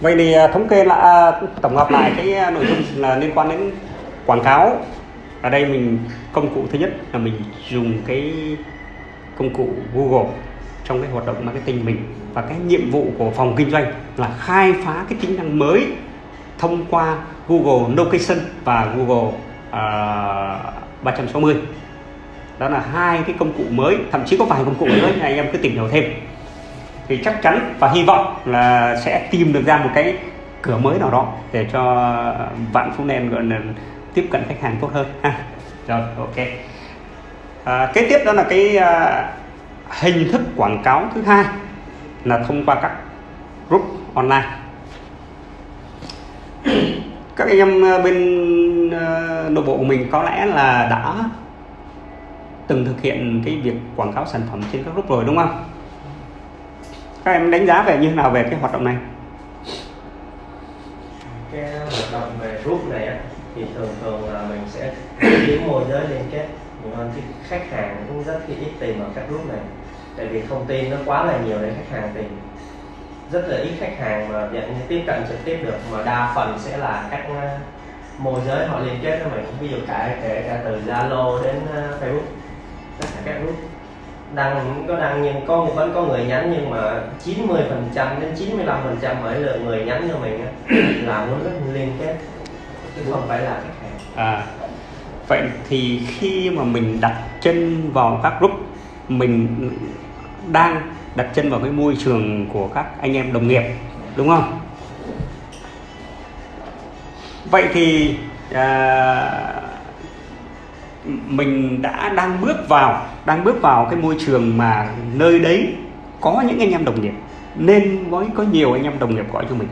vậy thì à, thống kê là tổng hợp lại cái à, nội dung là liên quan đến quảng cáo. Ở đây mình công cụ thứ nhất là mình dùng cái công cụ Google trong cái hoạt động marketing mình. Và cái nhiệm vụ của phòng kinh doanh là khai phá cái tính năng mới thông qua Google Location và Google à, uh, 360 đó là hai cái công cụ mới thậm chí có vài công cụ nữa anh em cứ tìm hiểu thêm thì chắc chắn và hy vọng là sẽ tìm được ra một cái cửa mới nào đó để cho vạn phú nen gọi là tiếp cận khách hàng tốt hơn. Ha. Rồi ok. À, kế tiếp đó là cái à, hình thức quảng cáo thứ hai là thông qua các group online. Các anh em à, bên à, nội bộ của mình có lẽ là đã từng thực hiện cái việc quảng cáo sản phẩm trên các group rồi đúng không? Các em đánh giá về như thế nào về cái hoạt động này? Cái hoạt động về group này á, thì thường thường là mình sẽ kiếm môi giới liên kết. Nhiều hơn thì khách hàng cũng rất là ít tìm ở các group này. Tại vì thông tin nó quá là nhiều để khách hàng tìm rất là ít khách hàng mà dạng như tiếp cận trực tiếp được. Mà đa phần sẽ là các ờ, môi giới họ liên kết với mình. Ví dụ cả kể cả từ Zalo đến ờ, Facebook. Tất cả các group đăng có đăng nhưng có vẫn có người nhắn nhưng mà 90 phần trăm đến 95 phần trăm mỗi lượt người nhắn cho mình á, là muốn rất liên kết chứ không phải là khách hàng. À vậy thì khi mà mình đặt chân vào các group mình đang đặt chân vào cái môi trường của các anh em đồng nghiệp đúng không? Vậy thì à, mình đã đang bước vào, đang bước vào cái môi trường mà nơi đấy có những anh em đồng nghiệp, nên mới có nhiều anh em đồng nghiệp gọi cho mình.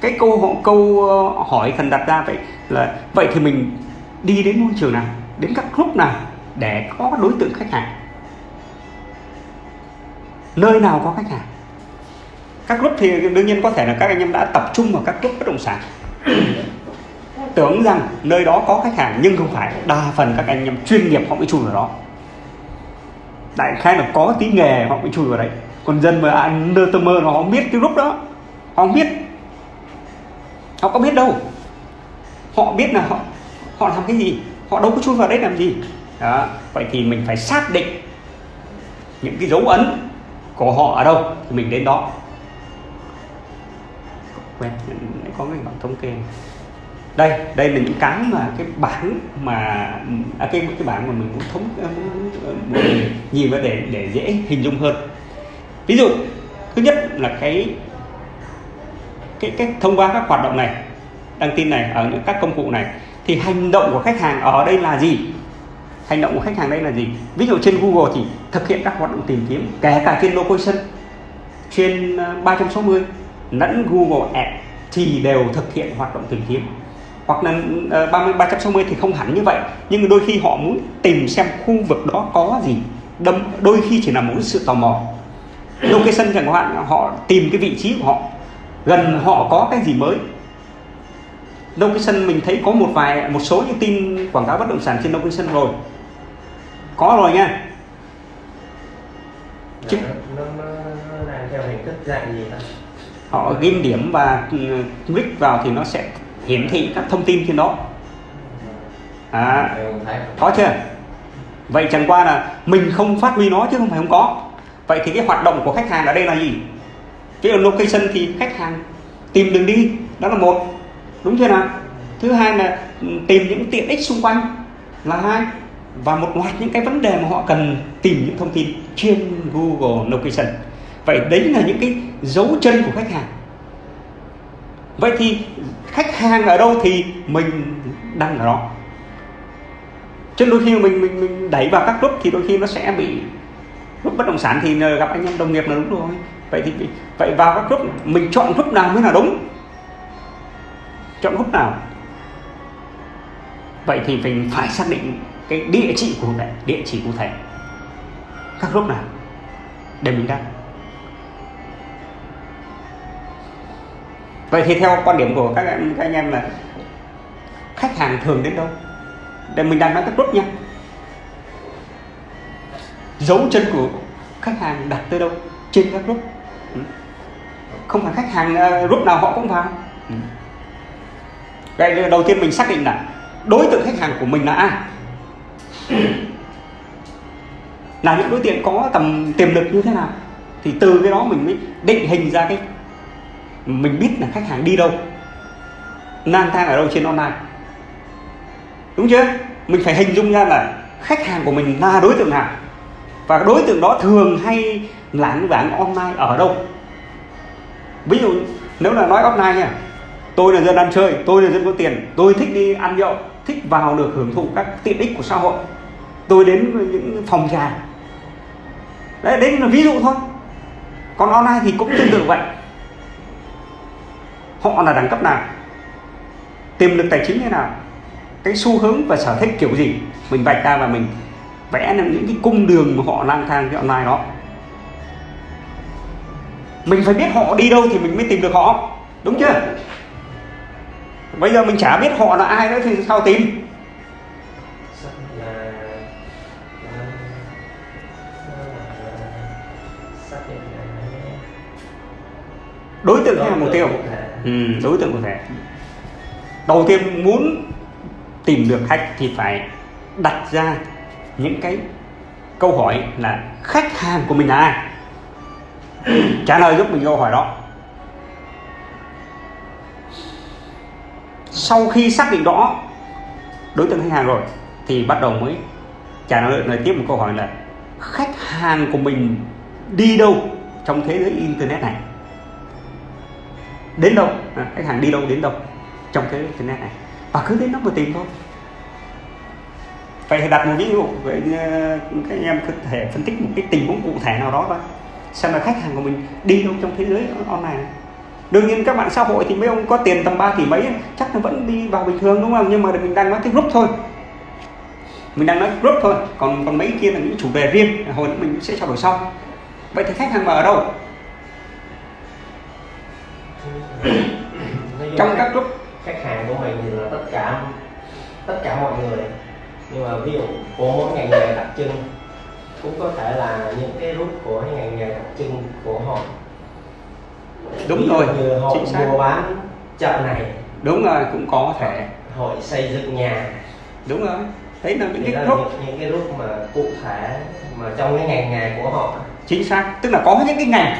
Cái câu câu ờ, hỏi cần đặt ra vậy là, vậy thì mình đi đến môi trường nào, đến các group nào để có đối tượng khách hàng? Nơi nào có khách hàng? Các group thì đương nhiên có thể là các anh em đã tập trung vào các group bất động sản tưởng rằng nơi đó có khách hàng, nhưng không phải. Đa phần các anh em chuyên nghiệp họ mới chui vào đó. Đại khái là có tí nghề họ mới chui vào đấy. Còn dân mà ăn nơ tơ mơ nó không biết cái lúc đó. Họ không biết. Họ có biết đâu. Họ biết là họ họ làm cái gì, họ đâu có chui vào đấy làm gì. Đó. vậy thì mình phải xác định những cái dấu ấn của họ ở đâu thì mình đến đó. Quen, có cái bảng thống kê đây đây là những cái mà cái bảng mà à, cái cái bảng mà mình muốn thống à, muốn nhìn vào để để dễ hình dung hơn. Ví dụ thứ nhất là cái cái cái thông qua các hoạt động này đăng tin này ở những các công cụ này thì hành động của khách hàng ở đây là gì? Hành động của khách hàng đây là gì? Ví dụ trên Google thì thực hiện các hoạt động tìm kiếm kể cả trên location trên à, 360 lẫn Google Ads thì đều thực hiện hoạt động tìm kiếm hoặc là uh, 30 360 thì không hẳn như vậy. Nhưng đôi khi họ muốn tìm xem khu vực đó có gì. Đâm đôi khi chỉ là một sự tò mò. Location chẳng hạn họ tìm cái vị trí của họ. Gần họ có cái gì mới. Location mình thấy có một vài một số những tin quảng cáo bất động sản trên location rồi. Có rồi nha. Chứ... nó, nó, nó đang theo hình thức dạng gì ta? Họ ghim điểm và ừ, click vào thì nó sẽ hiển thị các thông tin trên đó. À, có chưa? Vậy chẳng qua là mình không phát huy nó chứ không phải không có. Vậy thì cái hoạt động của khách hàng ở đây là gì? Cái location thì khách hàng tìm đường đi đó là một. Đúng chưa nào? Thứ hai là ừ, tìm những tiện ích xung quanh là hai. Và một loạt những cái vấn đề mà họ cần tìm những thông tin trên Google Location. Vậy đấy là những cái dấu chân của khách hàng vậy thì khách hàng ở đâu thì mình đăng ở đó. Chứ đôi khi mình mình mình đẩy vào các group thì đôi khi nó sẽ bị, group bất động sản thì gặp anh em đồng nghiệp là đúng rồi. Vậy thì vậy vào các group, mình chọn group nào mới là đúng? Chọn group nào? Vậy thì mình phải xác định cái địa chỉ cụ thể địa chỉ cụ thể. Các group nào? Để mình đăng vậy thì theo quan điểm của các anh, các anh em là khách hàng thường đến đâu? Để mình đang nói các group nha. Dấu chân của khách hàng đặt tới đâu? Trên các group. Ừ. Không phải khách hàng ờ, group nào họ cũng vào. Vậy cái đầu tiên mình xác định là đối tượng khách hàng của mình là ai. Là những đối tượng có tầm tiềm lực như thế nào? Thì từ cái đó mình mới định hình ra cái mình biết là khách hàng đi đâu. Lang thang ở đâu trên online. Đúng chưa? Mình phải hình dung ra là khách hàng của mình là đối tượng nào. Và đối tượng đó thường hay lãng vãng online ở đâu. Ví dụ, nếu là nói online nha. Tôi là dân ăn chơi, tôi là dân có tiền, tôi thích đi ăn nhậu, thích vào được hưởng thụ các tiện ích của xã hội. Tôi đến những phòng trà. Đấy đấy là ví dụ thôi. Còn online thì cũng tương tự vậy họ là đẳng cấp nào? Tiềm lực tài chính thế nào? Cái xu hướng và sở thích kiểu gì? Mình vạch ra và mình vẽ những cái cung đường mà họ lang thang cái online đó. Mình phải biết họ đi đâu thì mình mới tìm được họ, đúng chưa? Bây giờ mình chả biết họ là ai nữa thì sao tìm? Đối tượng hay là mục tiêu ừ, đối tượng cụ thể đầu tiên muốn tìm được khách thì phải đặt ra những cái câu hỏi là khách hàng của mình là ai trả lời giúp mình câu hỏi đó. Sau khi xác định rõ đối tượng khách hàng rồi thì bắt đầu mới trả lời lời tiếp một câu hỏi là khách hàng của mình đi đâu trong thế giới internet này? Đến đâu? À, khách hàng đi đâu đến đâu? Trong cái internet này. Và cứ đến đó mà tìm thôi. Vậy thì đặt một ví dụ vậy ờ, các anh em có thể phân tích một cái tình huống cụ thể nào đó thôi. Xem là khách hàng của mình đi đâu trong thế giới online này. Đương nhiên các bạn xã hội thì mấy ông có tiền tầm 3 tỷ mấy chắc là vẫn đi vào bình thường đúng không? Nhưng mà mình đang nói cái group thôi. Mình đang nói group thôi. Còn còn mấy kia là những chủ đề riêng hồi nữa mình sẽ trao đổi sau. Vậy thì khách hàng mà ở đâu Nói chung trong các group. khách hàng của mình thì là tất cả tất cả mọi người. Nhưng mà ví dụ của mỗi ngành nghề đặc trưng cũng có thể là những cái group của những ngành nghề đặc trưng của họ. Đúng rồi như hội chính xác. mua bán chợ này. Đúng rồi cũng có thể. Hội xây dựng nhà. Đúng rồi đấy là những thì cái group. những, những cái group mà cụ thể mà trong cái ngành nghề của họ. Chính xác tức là có những cái ngành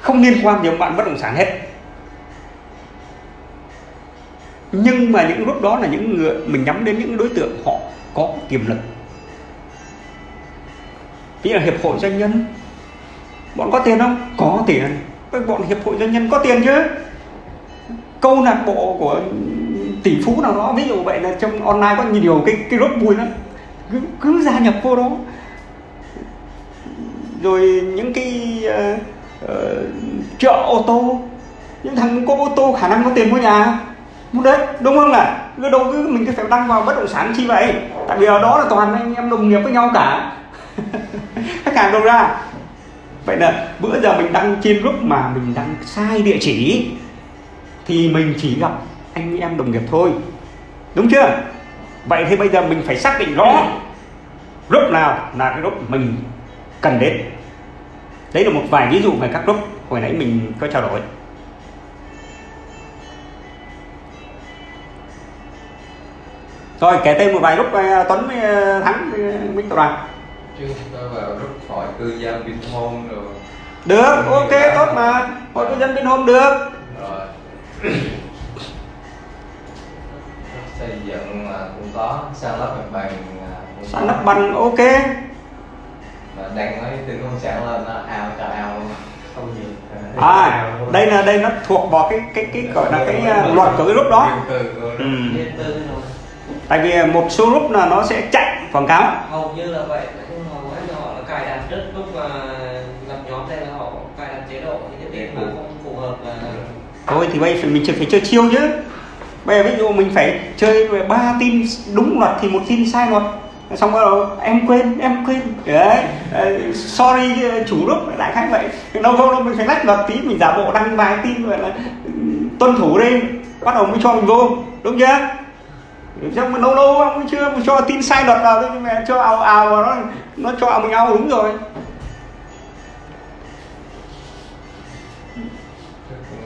không liên quan gì đến bạn bất động sản hết nhưng mà những group đó là những người mình nhắm đến những đối tượng họ có tiềm lực. Ví dụ là hiệp hội doanh nhân. Bọn có tiền không? Có tiền. Các bọn hiệp hội doanh nhân có tiền chứ? Câu lạc bộ của tỷ phú nào đó ví dụ vậy là trong online có nhiều cái cái group vui lắm. Cứ, cứ gia nhập vô đó. Rồi những cái uh, uh, chợ ô tô. Những thằng có ô tô khả năng có tiền mua nhà muốn đất đúng không là cứ đầu tư mình cứ phải đăng vào bất động sản chi vậy. Tại vì ở đó là toàn anh em đồng nghiệp với nhau cả. Khách hàng đâu ra? Vậy là bữa giờ mình đăng trên group mà mình đăng sai địa chỉ, thì mình chỉ gặp anh em đồng nghiệp thôi. Đúng chưa? Vậy thì bây giờ mình phải xác định rõ group nào là cái group mình cần đến. Đấy là một vài ví dụ về các group hồi nãy mình có trao đổi. Rồi kể tên một vài group ờ, Tuấn với ờ, Thắng với Minh Tập đoàn. Chứ tôi vào group hội cư dân Vinhome rồi. Được ok tốt mà. Hội cư dân Vinhome được. Rồi. Xây dựng là cũng có sang lắp mặt bằng cũng sàn có. lắp bằng ok. Mà đang nói từ công sản lên nó ao cả ao luôn. Không nhiều. À đây là đây nó thuộc vào cái cái cái gọi là cái ờ, luật của cái group đó. Ừ. Rồi tại vì một số group là nó sẽ chạy quảng cáo. Hầu như là vậy chung hầu hết là họ là cài đặt trước lúc mà lập nhóm đây là họ cài đặt chế độ những cái tiết mà không phù hợp là thôi thì bây giờ mình phải chơi chiêu chứ bây giờ ví dụ mình phải chơi về ba tin đúng luật thì một tin sai luật. Xong bắt đầu em quên em quên. Đấy sorry chủ group đại khái vậy. Đâu không đâu mình phải lách luật tí mình giả bộ đăng vài tin gọi là ừ, tuân thủ đi. Bắt đầu mới cho mình vô đúng chưa xong mà lâu lâu ông chưa cho tin sai luật vào nhưng mà cho ào ào vào nó nó cho mình ào đúng rồi.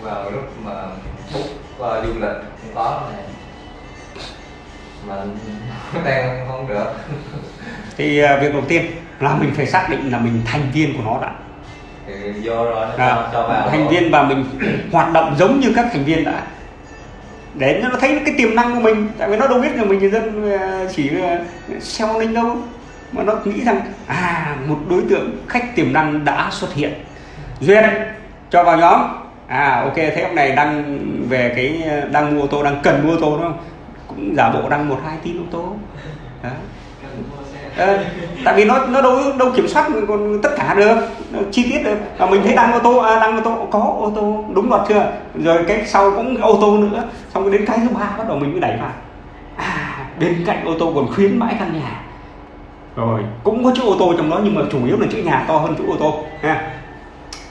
Vào group mà book uh, du lịch không có này mà đang không được. Thì à, việc đầu tiên là mình phải xác định là mình thành viên của nó đã. Thì rồi nó à, cho, vào thành viên và mình hoạt động giống như các thành viên đã để nó thấy cái tiềm năng của mình. Tại vì nó đâu biết là mình người dân ờ, chỉ ờ, xem linh đâu. Mà nó nghĩ rằng à một đối tượng khách tiềm năng đã xuất hiện. Duyên, cho vào nhóm. À ok, thế ông này đang về cái ờ, đang mua ô tô, đang cần mua ô tô đúng không? Cũng giả bộ đăng một hai tin ô tô. Đó. Ờ, tại vì nó nó đâu đâu kiểm soát còn tất cả được nó chi tiết được. Và mình thấy đăng ô tô à, đăng ô tô có ô tô đúng luật chưa? Rồi cái sau cũng ô tô nữa. Xong đến cái thứ ba bắt đầu mình mới đẩy vào. À bên cạnh ô tô còn khuyến mãi căn nhà. Rồi cũng có chữ ô tô trong đó nhưng mà chủ yếu là chữ nhà to hơn chữ ô tô ha.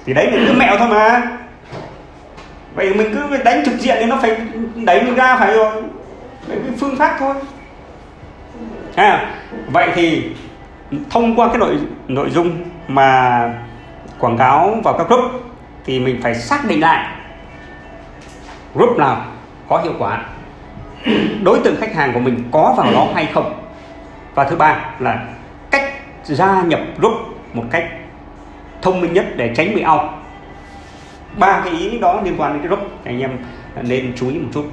Thì đấy là cứ mẹo thôi mà. Vậy mình cứ đánh trực diện thì nó phải đẩy mình ra phải rồi. Đấy cái phương pháp thôi ha, vậy thì thông qua cái nội nội dung mà quảng cáo vào các group thì mình phải xác định lại group nào có hiệu quả, đối tượng khách hàng của mình có vào đó hay không. Và thứ ba là cách gia nhập group một cách thông minh nhất để tránh bị out. Ba cái ý đó liên quan đến cái group, thì anh em nên chú ý một chút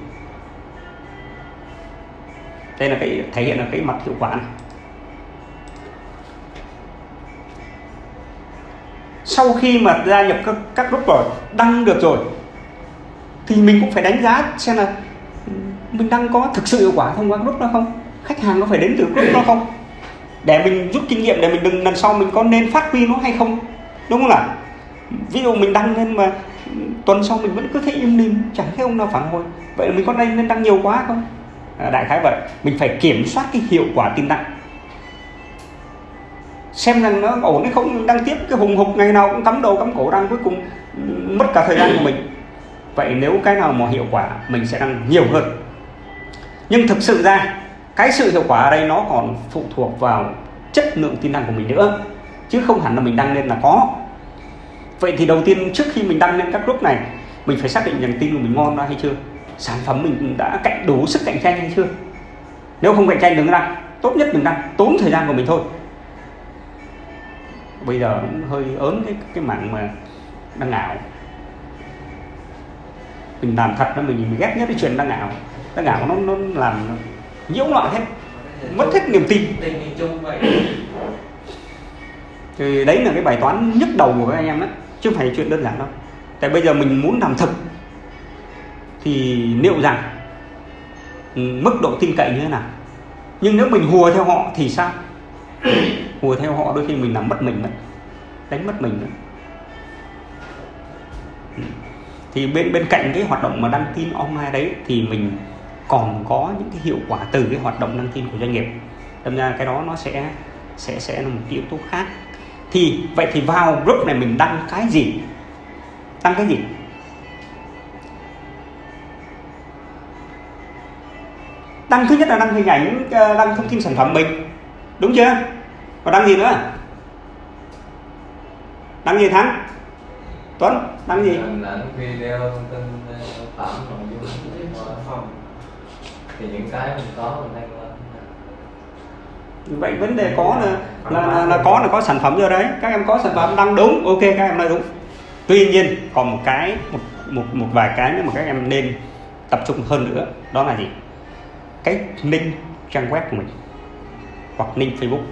đây là cái thể hiện là cái mặt hiệu quả này. Sau khi mà gia nhập các, các group rồi đăng được rồi thì mình cũng phải đánh giá xem là mình đăng có thực sự hiệu quả thông qua group đó không? Khách hàng có phải đến từ group đó không? Để mình rút kinh nghiệm để mình đừng lần sau mình có nên phát huy nó hay không? Đúng không ạ? ví dụ mình đăng lên mà tuần sau mình vẫn cứ thấy im lìm chẳng thấy ông nào phản hồi. Vậy là mình có nên đăng nhiều quá không? À, đại khái vậy. Mình phải kiểm soát cái hiệu quả tin đăng xem rằng nó ổn hay không, đăng tiếp cái hùng hục ngày nào cũng cắm đầu cắm cổ đăng cuối cùng mất cả thời gian của mình. Vậy nếu cái nào mà hiệu quả, mình sẽ đăng nhiều hơn. Nhưng thực sự ra, cái sự hiệu quả ở đây nó còn phụ thuộc vào chất lượng tin đăng của mình nữa, chứ không hẳn là mình đăng lên là có. Vậy thì đầu tiên trước khi mình đăng lên các group này, mình phải xác định rằng tin của mình ngon ra hay chưa? Sản phẩm mình đã cạnh đủ sức cạnh tranh hay chưa? Nếu không cạnh tranh đừng đăng tốt nhất đừng đăng tốn thời gian của mình thôi. Bây giờ cũng hơi ớn cái cái mạng mà đăng ảo. Mình làm thật nó mình, mình ghét nhất cái chuyện đăng ảo. Đăng ảo nó nó làm nhiễu loạn hết mất hết niềm tin. Thì đấy là cái bài toán nhức đầu của các anh em đó chứ không phải chuyện đơn giản đâu. Tại bây giờ mình muốn làm thực thì liệu rằng mức độ tin cậy như thế nào? Nhưng nếu mình hùa theo họ thì sao? Hùa theo họ đôi khi mình làm mất mình mất đánh mất mình Ừ. thì bên bên cạnh cái hoạt động mà đăng tin online đấy thì mình còn có những cái hiệu quả từ cái hoạt động đăng tin của doanh nghiệp. Đâm ra cái đó nó sẽ sẽ sẽ là một cái yếu tố khác. Thì vậy thì vào group này mình đăng cái gì? Đăng cái gì đăng thứ nhất là đăng hình ảnh ờ, đăng thông tin sản phẩm mình. Đúng chưa? Và đăng gì nữa? Đăng gì thắng? Tuấn đăng gì? Ảnh video thông tin ờ, sản phẩm nội dung thì những cái mình có mình lên. Vậy vấn đề có là là, là, là có là có sản phẩm rồi đấy. Các em có sản phẩm đăng đúng ok các em nói đúng. Tuy nhiên còn một cái một một một vài cái nữa mà các em nên tập trung hơn nữa. Đó là gì cái link trang web của mình, hoặc link facebook.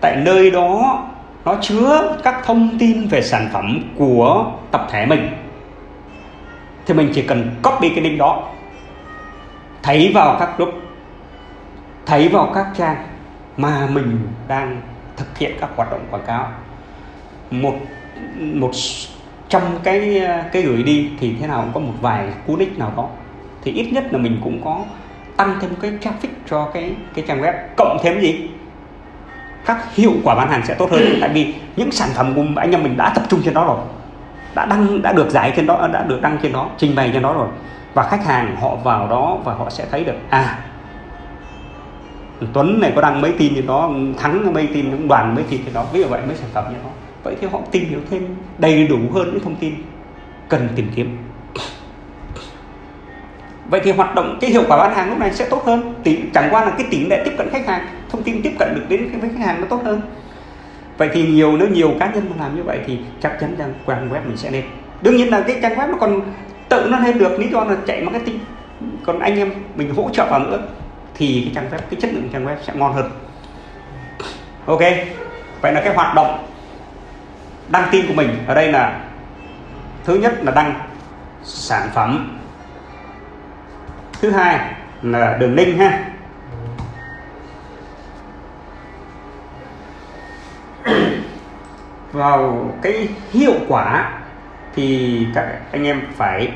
Tại nơi đó, nó chứa các thông tin về sản phẩm của tập thể mình. Thì mình chỉ cần copy cái link đó, thấy vào các group, thấy vào các trang mà mình đang thực hiện các hoạt động quảng cáo. Một một trong cái cái gửi đi thì thế nào cũng có một vài cú nick nào đó. Thì ít nhất là mình cũng có tăng thêm cái traffic cho cái cái trang web, cộng thêm gì? Các hiệu quả bán hàng sẽ tốt hơn. Tại vì những sản phẩm của anh em mình đã tập trung trên đó rồi, đã đăng, đã được giải trên đó, đã được đăng trên đó, trình bày trên đó rồi. Và khách hàng họ vào đó và họ sẽ thấy được à Tuấn này có đăng mấy tin trên đó, Thắng mấy tin, đoàn mấy tin trên đó, ví dụ vậy, mấy sản phẩm như đó. Vậy thì họ tìm hiểu thêm đầy đủ hơn những thông tin cần tìm kiếm vậy thì hoạt động, cái hiệu quả bán hàng lúc này sẽ tốt hơn. Tỷ chẳng qua là cái tỷ lệ tiếp cận khách hàng, thông tin tiếp cận được đến với khách hàng nó tốt hơn. Vậy thì nhiều, nếu nhiều cá nhân mà làm như vậy thì chắc chắn rằng trang web mình sẽ lên. Đương nhiên là cái trang web nó còn tự nó lên được, lý do là chạy marketing. Còn anh em mình hỗ trợ vào nữa, thì cái trang web, cái chất lượng trang web sẽ ngon hơn. Ok, vậy là cái hoạt động đăng tin của mình. Ở đây là, thứ nhất là đăng sản phẩm thứ hai là đường link ha. Vào cái hiệu quả thì các anh em phải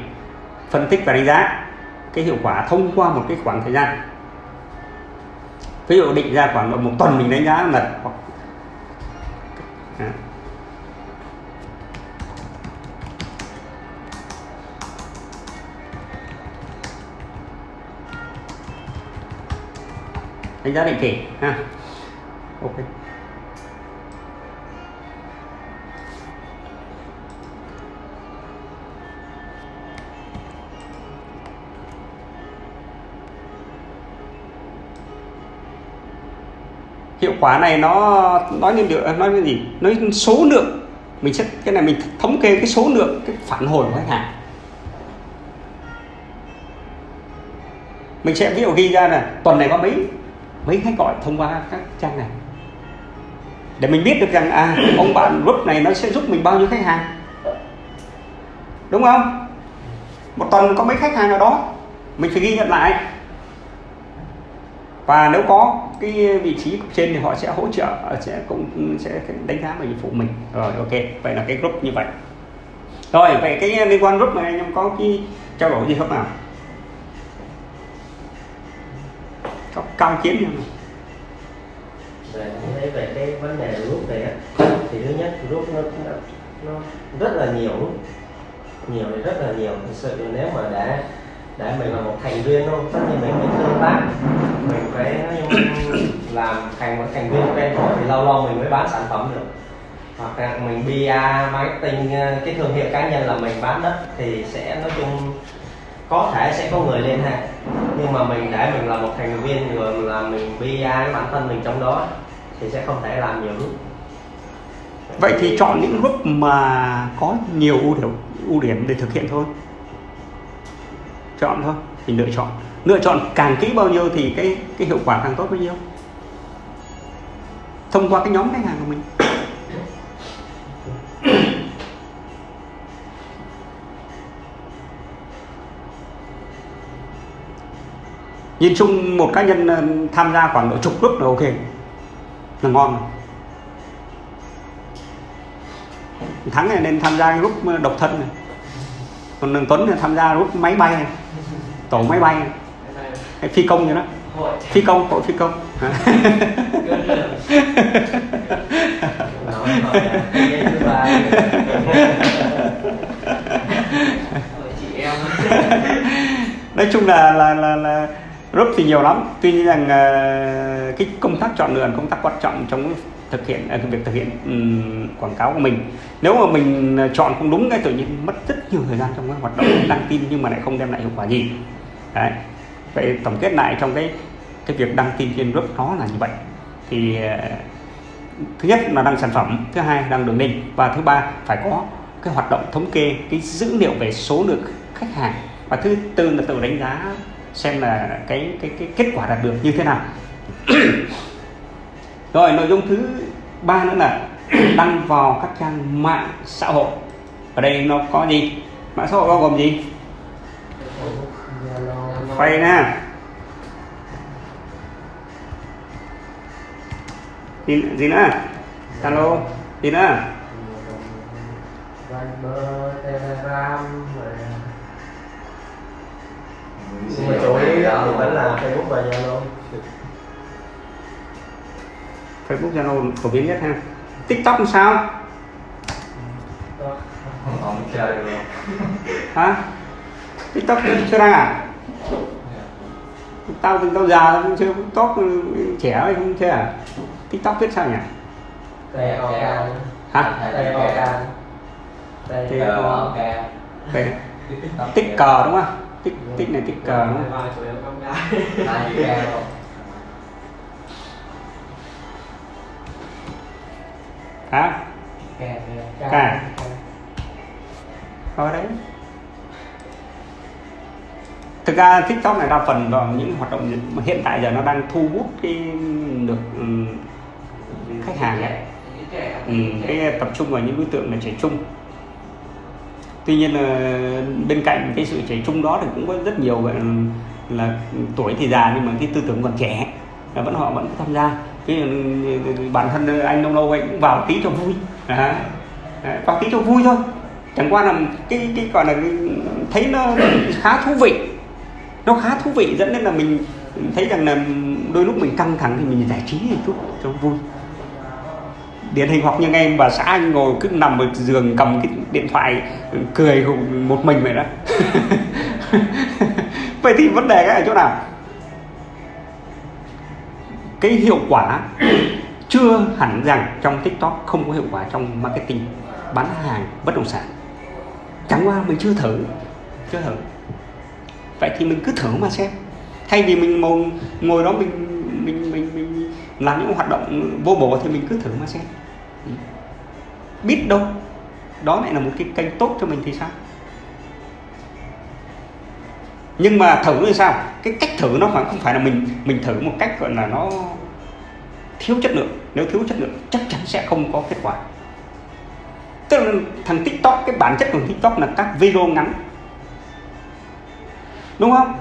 phân tích và đánh giá cái hiệu quả thông qua một cái khoảng thời gian. Ví dụ định ra khoảng một tuần mình đánh giá là hoặc đánh giá định kỳ, ha. Ok. Hiệu quả này nó, nói lên được nói cái gì? Nói số lượng. Mình sẽ, cái này mình thống kê cái số lượng, cái phản hồi của khách hàng. Mình sẽ, ví dụ ghi ra là tuần này có mấy? Mấy khách gọi thông qua các trang này. Để mình biết được rằng à ông bạn group này nó sẽ giúp mình bao nhiêu khách hàng. Đúng không? Một tuần có mấy khách hàng ở đó? Mình phải ghi nhận lại. Và nếu có cái vị trí trên thì họ sẽ hỗ trợ, sẽ cũng, sẽ đánh giá về dịch vụ mình. Rồi, ok. Vậy là cái group như vậy. Rồi, vậy cái liên quan group này anh em có cái trao đổi gì không nào? Có cao kiến gì về thấy về cái vấn đề rút này á thì thứ nhất rút nó nó, nó rất là nhiều nhiều thì rất là nhiều. Thực sự nếu mà đã để mình là một thành viên thôi tất nhiên mình phải tương tác. Mình phải làm thành một thành viên quen thuộc thì lâu lâu mình mới bán sản phẩm được. Hoặc là mình PR marketing ờ, cái thương hiệu cá nhân là mình bán đất thì sẽ nói chung có thể sẽ có người liên hệ nhưng mà mình để mình là một thành viên rồi là mình bi cái bản thân mình trong đó thì sẽ không thể làm nhiều lúc. Vậy thì chọn những group mà có nhiều ưu điểm ưu điểm để thực hiện thôi. Chọn thôi mình lựa chọn. Lựa chọn càng kỹ bao nhiêu thì cái cái hiệu quả càng tốt bao nhiêu? Thông qua cái nhóm khách hàng của mình. Nhìn chung một cá nhân ờ, tham gia khoảng độ chục lúc là ok. Là ngon. Thắng này nên tham gia lúc ờ, độc thân này. Còn đường tuấn là tham gia lúc máy bay này. Tổ máy bay này. hay phi công như đó. Phi công hội phi công. Nói nói chung là là là, là group thì nhiều lắm. Tuy nhiên rằng uh, cái công tác chọn lựa công tác quan trọng trong thực hiện uh, việc thực hiện um, quảng cáo của mình. Nếu mà mình ờ, chọn không đúng cái tự nhiên mất rất nhiều thời gian trong cái hoạt động đăng tin nhưng mà lại không đem lại hiệu quả gì. Đấy. Vậy tổng kết lại trong cái cái việc đăng tin trên group nó là như vậy. Thì uh, thứ nhất là đăng sản phẩm thứ hai đăng đường link và thứ ba phải có cái hoạt động thống kê cái dữ liệu về số lượng khách hàng và thứ tư là tự đánh giá xem là cái cái cái kết quả đạt được như thế nào. Rồi nội dung thứ ba nữa là đăng vào các trang mạng xã hội. Ở đây nó có gì? Mạng xã hội bao gồm gì? Facebook nè. Gì, gì nữa? Zalo gì nữa? Viber, Telegram nhưng mà chủ yếu thì vẫn là Facebook và Zalo. Facebook Zalo phổ biến nhất ha. TikTok làm sao? Không chơi được luôn. Hả? TikTok chưa đăng à? Tao tao già tao chưa TikTok trẻ không chơi à? TikTok viết sao nhỉ? T O hả? T O K T T Ờ, O ok đây tích cờ đúng không tích tích này tích cờ đúng không? Hả? Ca Thôi đấy. Thực ra tiktok này đa phần vào những hoạt động hiện tại giờ nó đang thu hút cái được ừ, khách hàng ấy. Ừ, cái tập trung vào những đối tượng là trẻ trung tuy nhiên là bên cạnh cái sự trẻ trung đó thì cũng có rất nhiều gọi là, tuổi thì già nhưng mà cái tư tưởng còn trẻ là vẫn họ vẫn tham gia. Cái bản thân anh Đông Lâu anh cũng vào tí cho vui. À, à, vào tí cho vui thôi. Chẳng qua là cái cái gọi là cái, thấy nó khá thú vị. Nó khá thú vị dẫn đến là mình thấy rằng là đôi lúc mình căng thẳng thì mình giải trí một chút cho vui điển hình hoặc như em bà xã anh ngồi cứ nằm ở giường cầm cái điện thoại cười một mình vậy đó. Vậy thì vấn đề cái ở chỗ nào? Cái hiệu quả chưa hẳn rằng trong tiktok không có hiệu quả trong marketing bán hàng bất động sản. Chẳng qua mình chưa thử chưa thử. Vậy thì mình cứ thử mà xem. Thay vì mình ngồi, ngồi đó mình mình mình mình làm những hoạt động vô bổ thì mình cứ thử mà xem biết đâu. Đó lại là một cái kênh tốt cho mình thì sao? Nhưng mà thử thì sao? Cái cách thử nó phải, không phải là mình mình thử một cách gọi là nó thiếu chất lượng. Nếu thiếu chất lượng, chắc chắn sẽ không có kết quả. Tức là thằng tiktok, cái bản chất của tiktok là các video ngắn. Đúng không?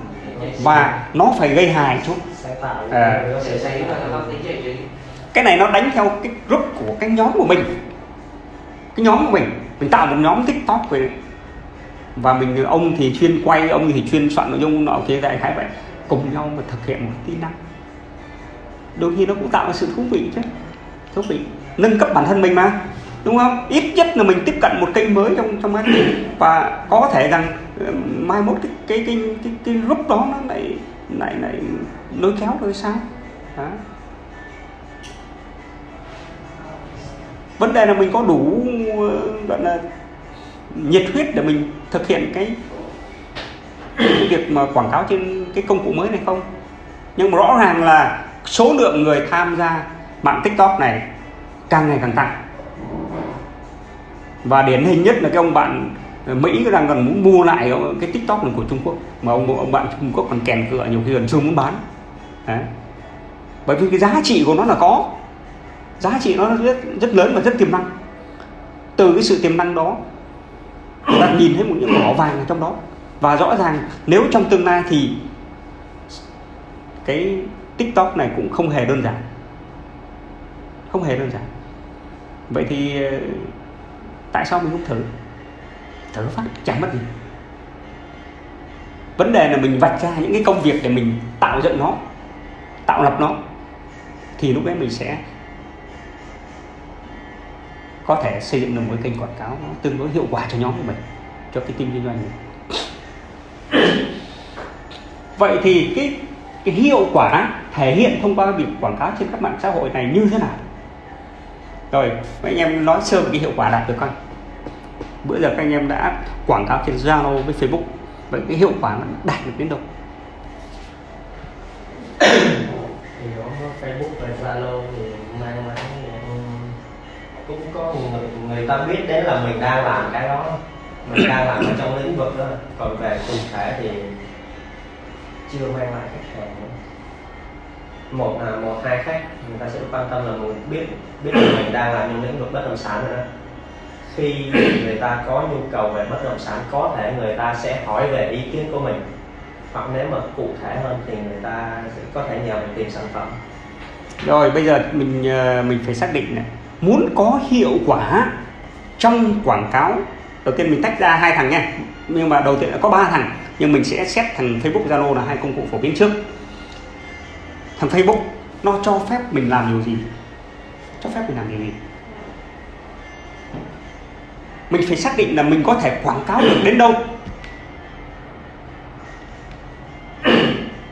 Và nó phải gây hài chút. À. cái này nó đánh theo cái group của cái nhóm của mình cái nhóm của mình. Mình tạo một nhóm tiktok về và mình ông thì chuyên quay ông thì chuyên soạn nội dung nọ kia đại khái vậy cùng nhau mà thực hiện một kỹ năng. Đôi khi nó cũng tạo ra sự thú vị chứ thú vị. Nâng cấp bản thân mình mà đúng không? Ít nhất là mình tiếp cận một kênh mới trong trong anh và có thể rằng ờ, mai mốt cái cái cái cái, cái group đó nó lại lại lại lôi kéo rồi sao đó. Vấn đề là mình có đủ gọi là nhiệt huyết để mình thực hiện cái, cái việc mà quảng cáo trên cái công cụ mới này không? Nhưng mà rõ ràng là số lượng người tham gia mạng tiktok này càng ngày càng tăng. Và điển hình nhất là cái ông bạn Mỹ đang còn muốn mua lại cái tiktok này của Trung Quốc mà ông ông bạn Trung Quốc còn kèn cửa nhiều khi gần chưa muốn bán. Đấy. bởi vì cái giá trị của nó là có giá trị nó rất rất lớn và rất tiềm năng. Từ cái sự tiềm năng đó, người ta nhìn thấy một những mỏ vàng ở trong đó. Và rõ ràng, nếu trong tương lai thì cái tiktok này cũng không hề đơn giản. Không hề đơn giản. Vậy thì ờ, tại sao mình không thử? Thử phát chẳng mất gì. Vấn đề là mình vạch ra những cái công việc để mình tạo dựng nó, tạo lập nó, thì lúc đấy mình sẽ có thể xây dựng được một cái kênh quảng cáo nó tương đối hiệu quả cho nhóm của mình, cho cái team kinh doanh này vậy thì cái cái hiệu quả thể hiện thông qua việc quảng cáo trên các mạng xã hội này như thế nào? Rồi, mấy anh em nói sơ về cái hiệu quả đạt được không? Bữa giờ các anh em đã quảng cáo trên Zalo với Facebook, vậy cái hiệu quả nó đạt được đến đâu? Thì Facebook và Zalo thì có người, người ta biết đến là mình đang làm cái đó. Mình đang làm ở trong lĩnh vực đó. Còn về cụ thể thì chưa mang lại khách hàng nữa. một là một hai khách người ta sẽ quan tâm là mình biết biết là mình đang làm trong lĩnh vực bất động sản rồi đó. Khi người ta có nhu cầu về bất động sản có thể người ta sẽ hỏi về ý kiến của mình. Hoặc nếu mà cụ thể hơn thì người ta sẽ có thể nhờ mình tìm sản phẩm. Rồi bây giờ mình ờ, mình phải xác định này muốn có hiệu quả trong quảng cáo, đầu tiên mình tách ra hai thằng nha. Nhưng mà đầu tiên là có ba thằng, nhưng mình sẽ xét thằng Facebook Zalo là hai công cụ phổ biến trước. Thằng Facebook, nó cho phép mình làm điều gì? Cho phép mình làm điều gì? Mình phải xác định là mình có thể quảng cáo được đến đâu.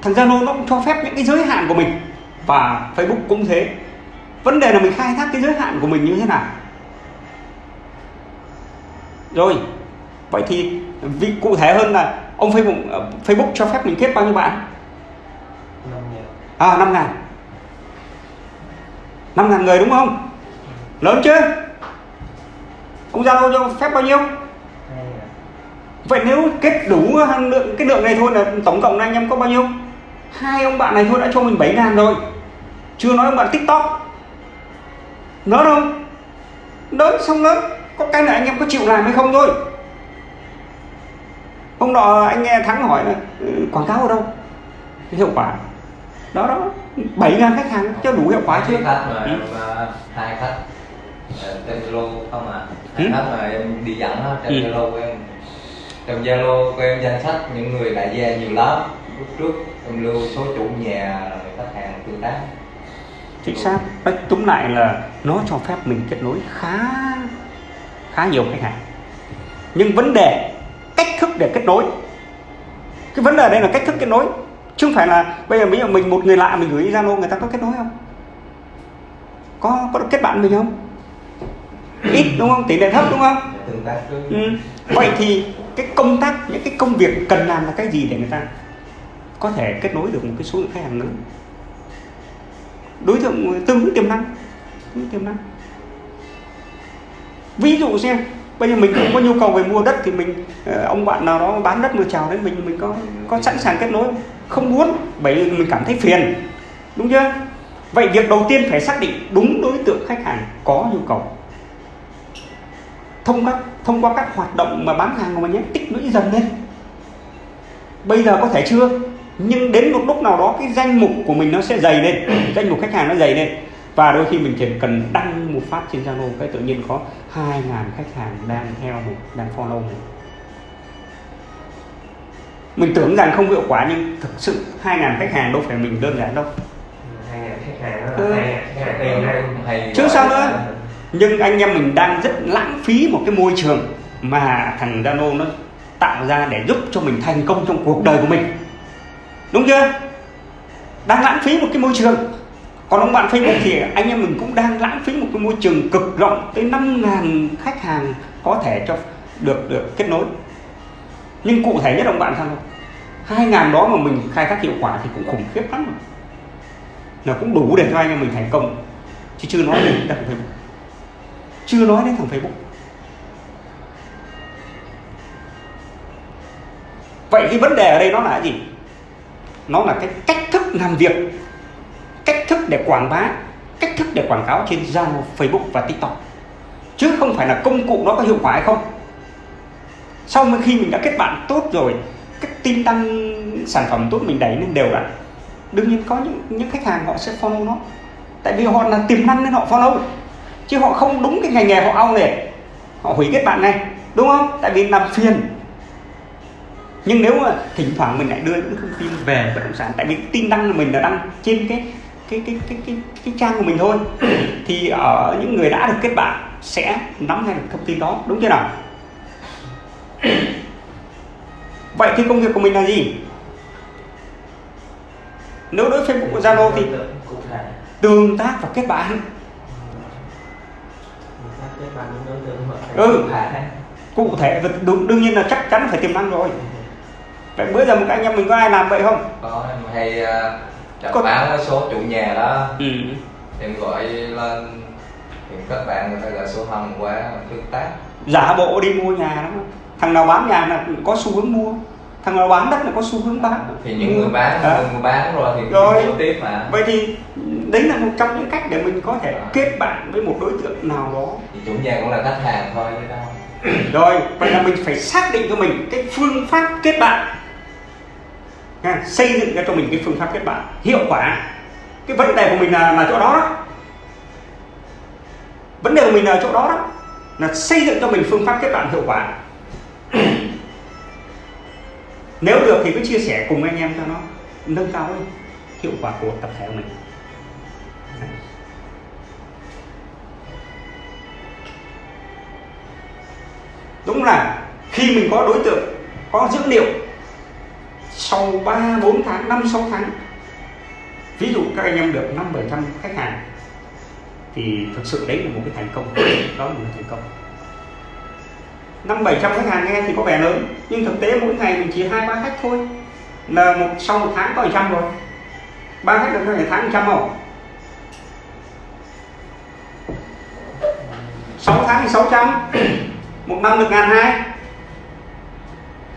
Thằng Zalo nó cũng cho phép những cái giới hạn của mình, và Facebook cũng thế vấn đề là mình khai thác cái giới hạn của mình như thế nào? Rồi vậy thì vì cụ thể hơn là ông Facebook ờ, Facebook cho phép mình kết bao nhiêu bạn? Năm nghìn à năm ngàn. Năm ngàn người đúng không? Lớn chưa? Ông Zalo cho phép bao nhiêu? Vậy nếu kết đủ lượng cái lượng này thôi là tổng cộng là anh em có bao nhiêu? Hai ông bạn này thôi đã cho mình 7 ngàn rồi. Chưa nói ông bạn tiktok lớn không? Lớn xong lớn có cái là anh em có chịu làm hay không thôi? Hôm nọ anh nghe thắng hỏi là "Ừ, quảng cáo ở đâu? Hiệu quả. Đó đó. 7 ngàn khách hàng cho đủ hiệu quả chưa Hai khách mà, Ừ. mà hai khách trên Zalo không à. Hai Ừ. khách mà em đi dẫn á trên Ừ. Zalo của em. Trong Zalo của em danh sách những người đại gia nhiều lắm. Lúc trước em lưu số chủ nhà khách hàng tương tác chính xác. Nói túm lại là nó cho phép mình kết nối khá khá nhiều khách hàng. Nhưng vấn đề cách thức để kết nối. Cái vấn đề đây là cách thức kết nối. Chứ không phải là bây giờ mình mình một người lạ mình gửi zalo, người ta có kết nối không? Có có được kết bạn mình không? Ít, đúng không? Tỷ lệ thấp, đúng không? Ừ. vậy thì cái công tác, những cái công việc cần làm là cái gì để người ta có thể kết nối được một cái số lượng khách hàng lớn? Đối tượng tương ứng tiềm năng. Tương tiềm năng. Ví dụ xem, bây giờ mình không có nhu cầu về mua đất thì mình ờ, ông bạn nào đó bán đất mua chào đấy, mình mình có có sẵn sàng kết nối. Không không muốn, bởi vì mình cảm thấy phiền. Đúng chưa? Vậy việc đầu tiên phải xác định đúng đối tượng khách hàng có nhu cầu. Thông các thông qua các hoạt động mà bán hàng của mình nhé, tích lũy dần lên. Bây giờ có thể chưa? Nhưng đến một lúc nào đó cái danh mục của mình nó sẽ dày lên danh mục khách hàng nó dày lên. Và đôi khi mình chỉ cần đăng một phát trên Zalo cái tự nhiên có 2.000 khách hàng đang theo mình đang follow mình. Mình tưởng rằng không hiệu quả nhưng thực sự 2.000 khách hàng đâu phải mình đơn giản đâu. Ừ. Chứ sao nữa? nhưng anh em mình đang rất lãng phí một cái môi trường mà thằng Zalo nó tạo ra để giúp cho mình thành công trong cuộc đời của mình đúng chưa? Đang lãng phí một cái môi trường. Còn ông bạn Facebook thì anh em mình cũng đang lãng phí một cái môi trường cực rộng tới 5.000 khách hàng có thể cho được được kết nối. Nhưng cụ thể nhất ông bạn sao? không hai ngàn đó mà mình khai thác hiệu quả thì cũng khủng khiếp lắm. Rồi là cũng đủ để cho anh em mình thành công. Chứ chưa nói đến thằng Facebook. Chưa nói đến thằng Facebook. Vậy cái vấn đề ở đây nó là gì? Nó là cái cách thức làm việc cách thức để quảng bá cách thức để quảng cáo trên Zalo, Facebook và TikTok. Chứ không phải là công cụ nó có hiệu quả hay không. Sau khi mình đã kết bạn tốt rồi các tin đăng sản phẩm tốt mình đẩy lên đều đặn đương nhiên có những những khách hàng họ sẽ follow nó. Tại vì họ là tiềm năng nên họ follow. Chứ họ không đúng cái ngành nghề họ ao này, họ hủy kết bạn này đúng không? Tại vì làm phiền nhưng nếu mà thỉnh thoảng mình lại đưa những thông tin về bất động sản tại vì tin đăng của mình là đăng trên cái cái cái cái cái, cái trang của mình thôi thì ở những người đã được kết bạn sẽ nắm ngay được thông tin đó đúng chưa nào? Vậy thì công việc của mình là gì? Nếu đối Facebook của Zalo thì tương tác và kết bạn. Ừ. cụ thể và đương, nhiên là chắc chắn phải tiềm năng rồi bữa giờ cái anh em mình có ai làm vậy không? Có em hay uh, chào Có- cái số chủ nhà đó. Ừ. em gọi lên thì các bạn người ta gọi số hồng qua tương tác. Giả bộ đi mua nhà đó. Thằng nào bán nhà là có xu hướng mua. Thằng nào bán đất là có xu hướng bán. Thì những người bán À. người bán rồi thì Rồi. tiếp mà. Vậy thì đấy là một trong những cách để mình có thể kết bạn với một đối tượng nào đó. Thì chủ nhà cũng là khách hàng thôi chứ đâu. Rồi vậy là mình phải xác định cho mình cái phương pháp kết bạn Nha, xây dựng ra cho mình cái phương pháp kết bạn hiệu quả. Cái vấn đề của mình là là chỗ đó đó. Vấn đề của mình là chỗ đó đó là xây dựng cho mình phương pháp kết bạn hiệu quả. Nếu được thì cứ chia sẻ cùng anh em cho nó nâng cao lên hiệu quả của tập thể của mình. Đúng là khi mình có đối tượng có dữ liệu sau 3, 4 tháng, 5, 6 tháng ví dụ các anh em được 5, 700 khách hàng thì thực sự đấy là một cái thành công. Đó là một cái thành công. Năm bảy trăm khách hàng nghe thì có vẻ lớn nhưng thực tế mỗi ngày mình chỉ hai ba khách thôi. Là một sau một tháng có một trăm rồi. Ba khách được ngày tháng một trăm không? 6 tháng thì 600 một năm được ngàn hai.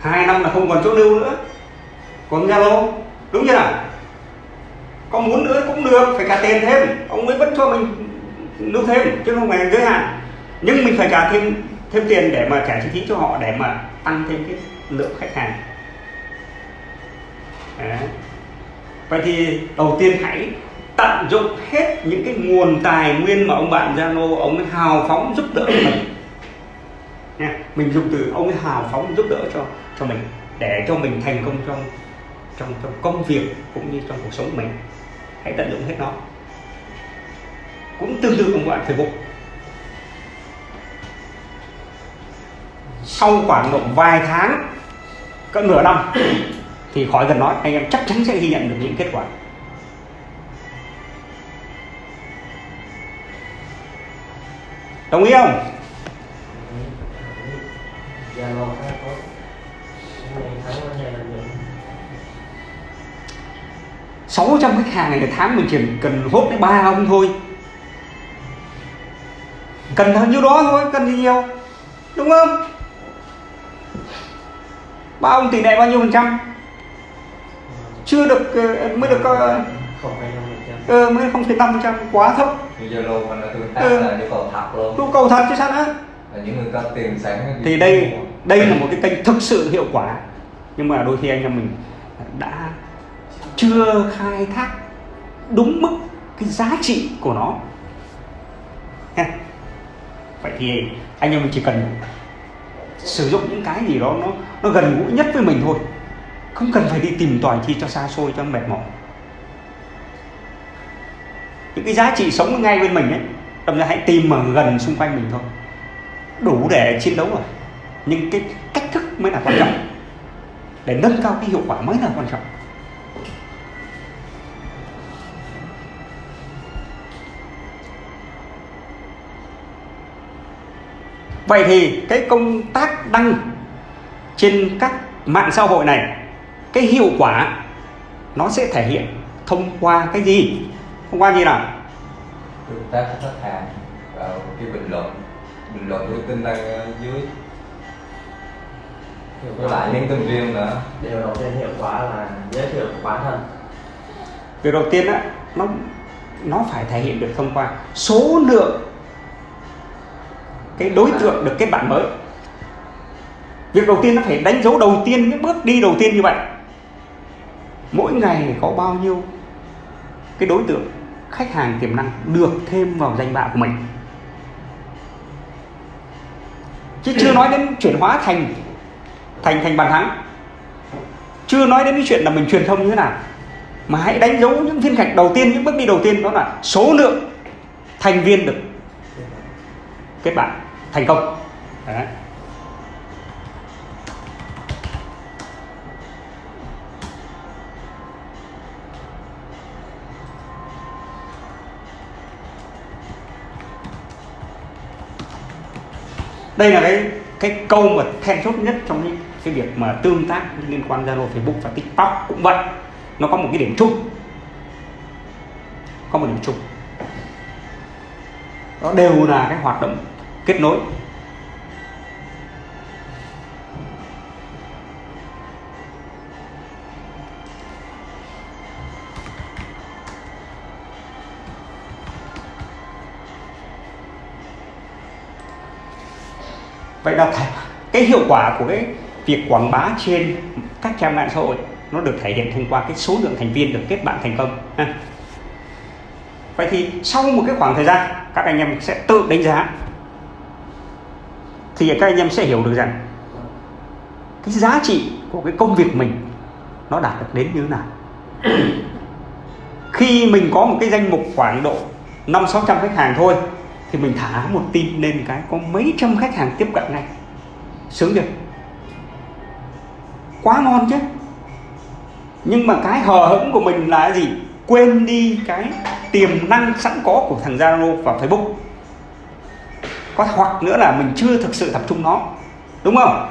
Hai năm là không còn chỗ lưu nữa còn Zalo, đúng chưa nào? Có muốn nữa cũng được, phải trả tiền thêm. Ông ấy vẫn cho mình lưu thêm, chứ không phải giới hạn. Nhưng mình phải trả thêm thêm tiền để mà trả chi phí cho họ, để mà tăng thêm cái lượng khách hàng. Đấy. vậy thì đầu tiên hãy tận dụng hết những cái nguồn tài nguyên mà ông bạn Zalo, ông ấy hào phóng giúp đỡ mình. Nha, mình dùng từ ông ấy hào phóng giúp đỡ cho cho mình, để cho mình thành công trong trong trong công việc cũng như trong cuộc sống của mình. Hãy tận dụng hết nó. Cũng tương tự ông bạn Facebook sau khoảng độ vài tháng, cỡ nửa năm, thì khỏi cần nói, anh em chắc chắn sẽ ghi nhận được những kết quả. Đồng ý không? Dạ, Zalo 600 khách hàng này một tháng mình chỉ cần hốt đến ba ông thôi. Cần bao nhiêu đó thôi cần gì nhiều đúng không? Ba ông tỷ lệ bao nhiêu phần trăm? Chưa được ờ, mới được ờ, ờ, mới không phẩy năm phần trăm quá thấp. Ừ. là nhu cầu thật chứ sao nữa? Thì đây đây là một cái kênh thực sự hiệu quả. Nhưng mà đôi khi anh em mình đã chưa khai thác đúng mức cái giá trị của nó. Ha. vậy thì anh em mình chỉ cần sử dụng những cái gì đó nó nó gần gũi nhất với mình thôi. Không cần phải đi tìm tòi chi cho xa xôi, cho mệt mỏi. Những cái giá trị sống ngay bên mình ấy đồng ra hãy tìm mà gần xung quanh mình thôi. Đủ để chiến đấu rồi. Nhưng cái cách thức mới là quan trọng. Để nâng cao cái hiệu quả mới là quan trọng. Vậy thì cái công tác đăng trên các mạng xã hội này cái hiệu quả nó sẽ thể hiện thông qua cái gì? Thông qua gì nào? Tương tác với khách hàng vào cái bình luận bình luận với tin đăng ở dưới. Với lại những tin riêng nữa. Điều đầu tiên hiệu quả là giới thiệu bản thân. Việc đầu tiên á nó nó phải thể hiện được thông qua số lượng cái đối tượng được kết bạn mới. Việc đầu tiên nó phải đánh dấu đầu tiên, những bước đi đầu tiên như vậy. Mỗi ngày có bao nhiêu cái đối tượng, khách hàng tiềm năng được thêm vào danh bạ của mình. Chứ chưa nói đến chuyển hóa thành thành thành bàn thắng. Chưa nói đến cái chuyện là mình truyền thông như thế nào. Mà hãy đánh dấu những phiên gạch đầu tiên, những bước đi đầu tiên, đó là số lượng thành viên được kết bạn thành công. Đấy. đây là cái cái câu mà then chốt nhất trong cái, cái việc mà tương tác liên quan Zalo, Facebook và TikTok cũng vậy. Nó có một cái điểm chung. Có một điểm chung. Đó đều là cái hoạt động kết nối vậy là cái hiệu quả của cái việc quảng bá trên các trang mạng xã hội nó được thể hiện thông qua cái số lượng thành viên được kết bạn thành công, ha. vậy thì sau một cái khoảng thời gian, các anh em sẽ tự đánh giá thì các anh em sẽ hiểu được rằng cái giá trị của cái công việc mình nó đạt được đến như thế nào. Khi mình có một cái danh mục khoảng độ năm sáu trăm khách hàng thôi, thì mình thả một tin lên cái có mấy trăm khách hàng tiếp cận ngay. Sướng được quá ngon chứ? Nhưng mà cái hờ hững của mình là gì? Quên đi cái tiềm năng sẵn có của thằng Zalo và Facebook có hoặc nữa là mình chưa thực sự tập trung nó. Đúng không?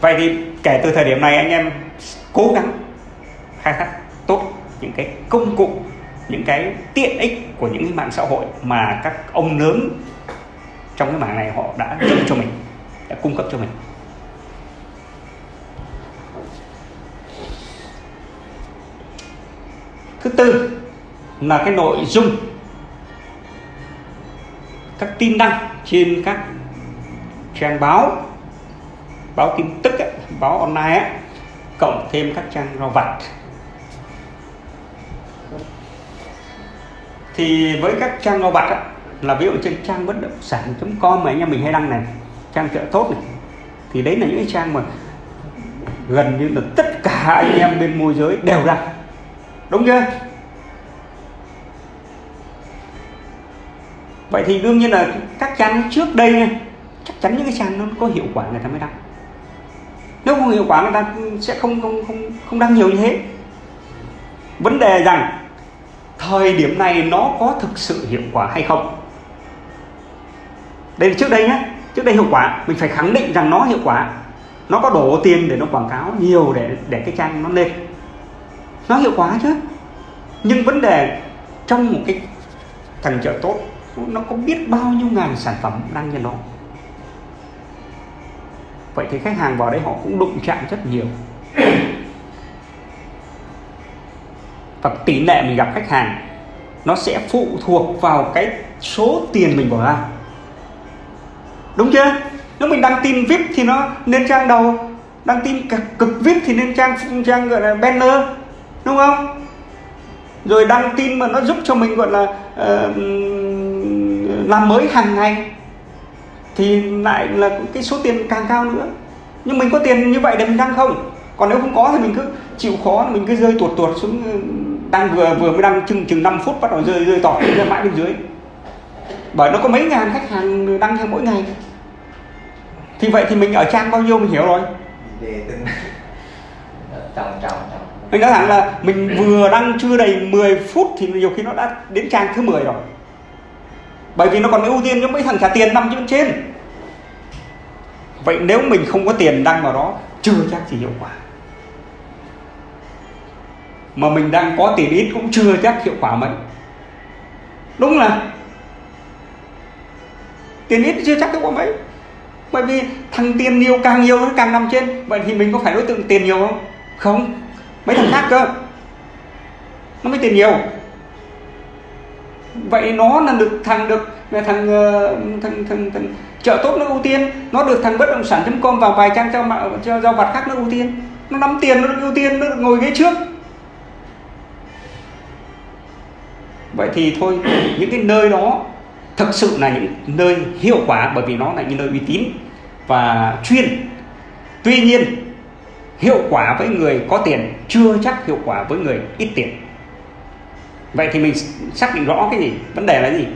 Vậy thì kể từ thời điểm này anh em cố gắng khai thác tốt những cái công cụ, những cái tiện ích của những cái mạng xã hội mà các ông lớn trong cái mảng này họ đã giúp cho mình, đã cung cấp cho mình. Thứ tư là cái nội dung các tin đăng trên các trang báo báo tin tức ấy, báo online ấy, cộng thêm các trang rau vặt. Thì với các trang rau vặt ấy, là ví dụ trên trang bất động sản.com mà anh em mình hay đăng này trang chợ tốt này thì đấy là những cái trang mà gần như là tất cả anh em bên môi giới đều đăng. Đúng chưa? Vậy thì đương nhiên là các trang trước đây nha, chắc chắn những cái trang nó có hiệu quả người ta mới đăng nếu không hiệu quả người ta sẽ không không không không đăng nhiều như thế. Vấn đề rằng thời điểm này nó có thực sự hiệu quả hay không? Đây là trước đây nhé trước đây hiệu quả, mình phải khẳng định rằng nó hiệu quả. Nó có đổ tiền để nó quảng cáo nhiều để để cái trang nó lên. Nó hiệu quả chứ. Nhưng vấn đề trong một cái thằng chợ tốt nó có biết bao nhiêu ngàn sản phẩm đang trên đó. Vậy thì khách hàng vào đấy họ cũng đụng chạm rất nhiều. Và tỷ lệ mình gặp khách hàng nó sẽ phụ thuộc vào cái số tiền mình bỏ ra. Đúng chưa? Nếu mình đăng tin vip thì nó lên trang đầu đăng tin cực vip thì lên trang trang gọi là banner đúng không? Rồi đăng tin mà nó giúp cho mình gọi là uh, làm mới hàng ngày thì lại là cái số tiền càng cao nữa. Nhưng mình có tiền như vậy để mình đăng không. Còn nếu không có thì mình cứ chịu khó mình cứ rơi tuột tuột xuống đăng vừa vừa mới đăng chừng chừng 5 phút bắt đầu rơi rơi tỏ ra mãi bên dưới. Bởi nó có mấy ngàn khách hàng đăng theo mỗi ngày. Thì vậy thì mình ở trang bao nhiêu mình hiểu rồi. Mình nói thẳng là mình vừa đăng chưa đầy 10 phút thì nhiều khi nó đã đến trang thứ 10 rồi bởi vì nó còn ưu tiên cho mấy thằng trả tiền nằm trên trên. Vậy nếu mình không có tiền đăng vào đó, chưa chắc gì hiệu quả. Mà mình đang có tiền ít cũng chưa chắc hiệu quả mấy. Đúng là tiền ít chưa chắc hiệu quả mấy. Bởi vì thằng tiền nhiều càng nhiều nó càng nằm trên. Vậy thì mình có phải đối tượng tiền nhiều không? Không. Mấy thằng khác cơ. Nó mới tiền nhiều vậy nó là được thằng được thằng ờ, thằng thằng, thằng, thằng chợ tốt nó ưu tiên. Nó được thằng bất động sản.com và vài trang cho mạo cho giao vặt khác nó ưu tiên. Nó nắm tiền nó được ưu tiên nó được ngồi ghế trước. Vậy thì thôi những cái nơi đó thực sự là những nơi hiệu quả bởi vì nó là những nơi uy tín và chuyên. Tuy nhiên hiệu quả với người có tiền chưa chắc hiệu quả với người ít tiền vậy thì mình xác định rõ cái gì? Vấn đề là gì?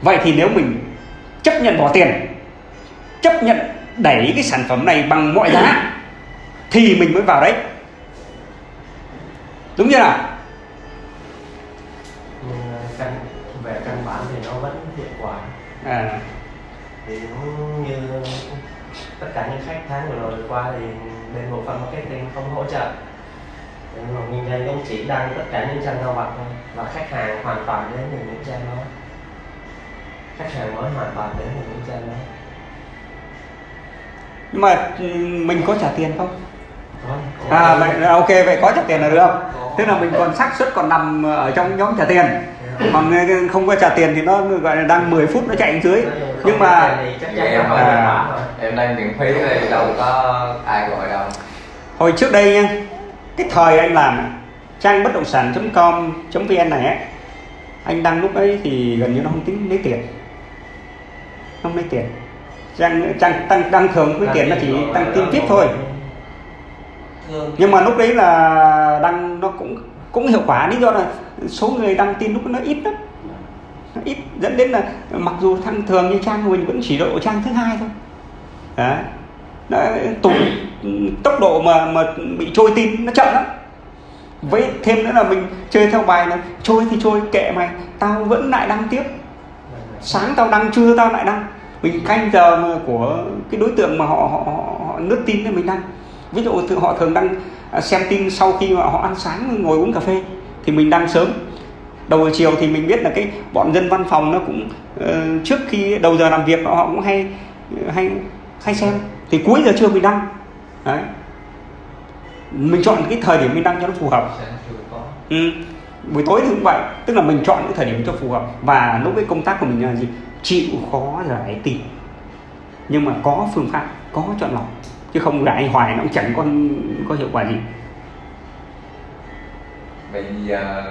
Vậy thì nếu mình chấp nhận bỏ tiền chấp nhận đẩy cái sản phẩm này bằng mọi giá thì mình mới vào đấy. Đúng chưa nào? Nhưng căn về căn bản thì nó vẫn hiệu quả. À, thì cũng như tất cả những khách tháng vừa rồi qua thì bên bộ phận marketing không hỗ trợ nhưng mà nguyên nhân cũng chỉ đăng tất cả những trang giao vặt thôi. Và khách hàng hoàn toàn đến từ những trang đó. Khách hàng mới hoàn toàn đến từ những trang đó. Nhưng mà mình có trả tiền không? Có, có. À vậy là ok vậy có trả tiền là được. Không tức là mình còn xác suất còn nằm ở trong nhóm trả tiền. Còn không có trả tiền thì nó gọi là đang 10 phút nó chạy dưới. Nhưng mà thì chắc Vậy chắn em à. em đang miễn phí thì đâu có ai gọi đâu. Hồi trước đây nha cái thời anh làm trang bất động sản.com vn này ấy, anh đăng lúc ấy thì gần như nó không tính lấy tiền. Không lấy tiền. Trang trang tăng đăng thường với tiền nó chỉ tăng tin tiếp thôi. nhưng mà lúc đấy là đăng nó cũng cũng hiệu quả lý do là số người đăng tin lúc nó ít lắm. Nó ít dẫn đến là mặc dù thăng thường như trang mình vẫn chỉ độ trang thứ hai thôi. Đấy Đấy, tụt tốc độ mà mà bị trôi tin nó chậm lắm. Với thêm nữa là mình chơi theo bài là trôi thì trôi kệ mày tao vẫn lại đăng tiếp. Sáng tao đăng trưa tao lại đăng. Mình canh giờ mà của cái đối tượng mà họ họ, họ, họ lướt tin thì mình đăng. Ví dụ thường họ thường đăng à, xem tin sau khi mà họ ăn sáng ngồi uống cà phê thì mình đăng sớm. Đầu giờ chiều thì mình biết là cái bọn dân văn phòng nó cũng uh, trước khi đầu giờ làm việc họ cũng hay ờ, hay hay xem. Thì cuối giờ trưa mình đăng. Đấy. Mình chọn cái thời điểm mình đăng cho nó phù hợp. Ừ. buổi tối thì cũng vậy. Tức là mình chọn cái thời điểm cho phù hợp. Và lúc cái công tác của mình là gì? Chịu khó giải tin nhưng mà có phương pháp có chọn lọc. Chứ không gãi hoài nó cũng chẳng có có hiệu quả gì. Bây giờ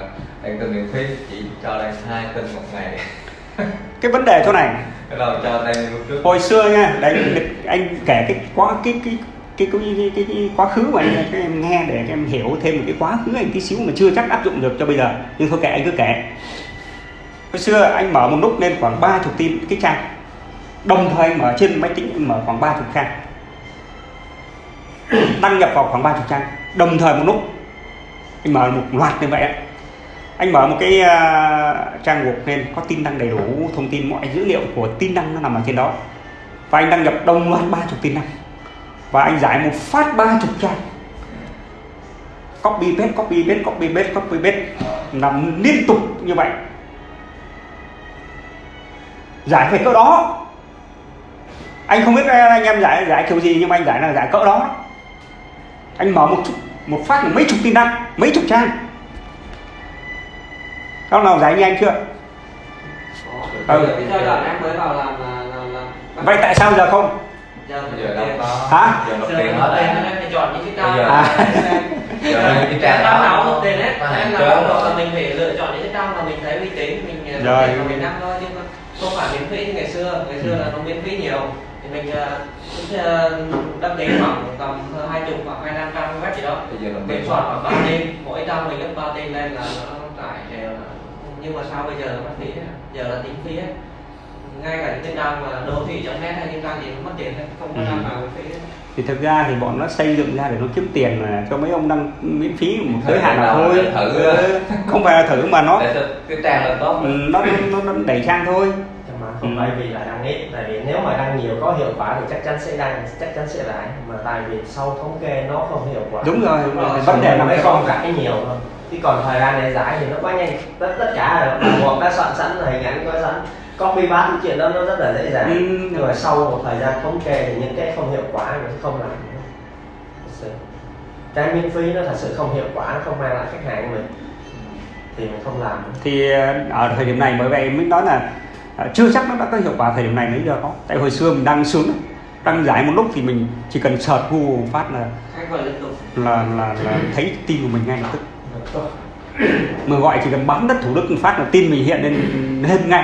đang tin miễn phí chỉ cho đang hai tin một ngày cái vấn đề chỗ này. Hồi xưa nha đấy anh kể cái quá cái cái cái cái, cái, cái, cái quá khứ mà anh các em nghe để các em hiểu thêm một cái quá khứ anh tí xíu mà chưa chắc áp dụng được cho bây giờ. Nhưng thôi kệ anh cứ kể. Hồi xưa anh mở một lúc lên khoảng ba chục tin cái trang. Đồng thời anh mở trên máy tính anh mở khoảng ba chục trang. Đăng nhập vào khoảng ba chục trang. Đồng thời một lúc anh mở một loạt như vậy anh mở một cái uh, trang web lên có tin đăng đầy đủ thông tin mọi dữ liệu của tin đăng nó nằm ở trên đó. Và anh đăng nhập đồng loạt ba chục tin đăng. Và anh giải một phát ba chục trang. Copy paste copy paste copy paste copy paste. Nằm liên tục như vậy. Giải về cỡ đó. Anh không biết à, anh em giải giải kiểu gì nhưng mà anh giải là giải cỡ đó. Anh mở một chút một phát là mấy chục tin đăng mấy chục trang các nào giải như anh chưa? Có. Ừ. em mới vào làm vậy tại sao giờ không? Giờ giờ Hả? Giờ nộp giờ tiền hết phải chọn những cái trang giờ- À. Giờ cái trang trang nào đó nộp tiền hết. hạn là mình phải lựa chọn những cái trang mà mình thấy uy tín mình uh, Rồi. mình đăng thôi chứ không phải miễn phí như ngày xưa. Ngày xưa là nó miễn phí nhiều. Thì mình uh, uh, đăng ký khoảng tầm hai chục hoặc hai trăm trang web gì đó. Giờ tiền soạn khoảng ba tin. Mỗi trang mình gấp ba tin lên là nó tải đều. là nhưng mà sao bây giờ nó mất phí hết giờ là tính phí hết ngay cả những cái trang mà đô thị net hay những trang gì nó mất tiền hết không có Ừ. trang nào phí hết thì thực ra thì bọn nó xây dựng ra để nó kiếm tiền mà cho mấy ông đăng miễn phí một giới hạn nào Thử thôi. Để thử. Ừ, không phải là thử mà nó cái trang là tốt ừ, nó nó, nó đẩy trang thôi. Mà không Ừ. phải vì là đăng ít tại vì nếu mà đăng nhiều có hiệu quả thì chắc chắn sẽ đăng chắc chắn sẽ lại. Mà tại vì sau thống kê nó không hiệu quả. Đúng rồi vấn đề mới cái đó rải nhiều thôi chứ còn thời gian để giải thì nó quá nhanh. Tất tất cả là một đã soạn sẵn là hình ảnh có sẵn. Copy paste cái chuyện đó nó rất là dễ dàng. Ừ. nhưng mà sau một thời gian thống kê thì những cái không hiệu quả mình sẽ không làm nữa. Cái miễn phí nó thật sự không hiệu quả nó không mang lại khách hàng của mình. Thì mình không làm nữa. thì ờ, ở thời điểm này bởi vậy mới nói là ờ, chưa chắc nó đã có hiệu quả thời điểm này mới giờ có tại hồi xưa mình đăng sướng lắm. đăng giải một lúc thì mình chỉ cần search Google phát là tục là là, là thấy tin của mình ngay lập tức mà gọi chỉ cần bấm đất thủ đức một phát là tin mình hiện lên lên ngay.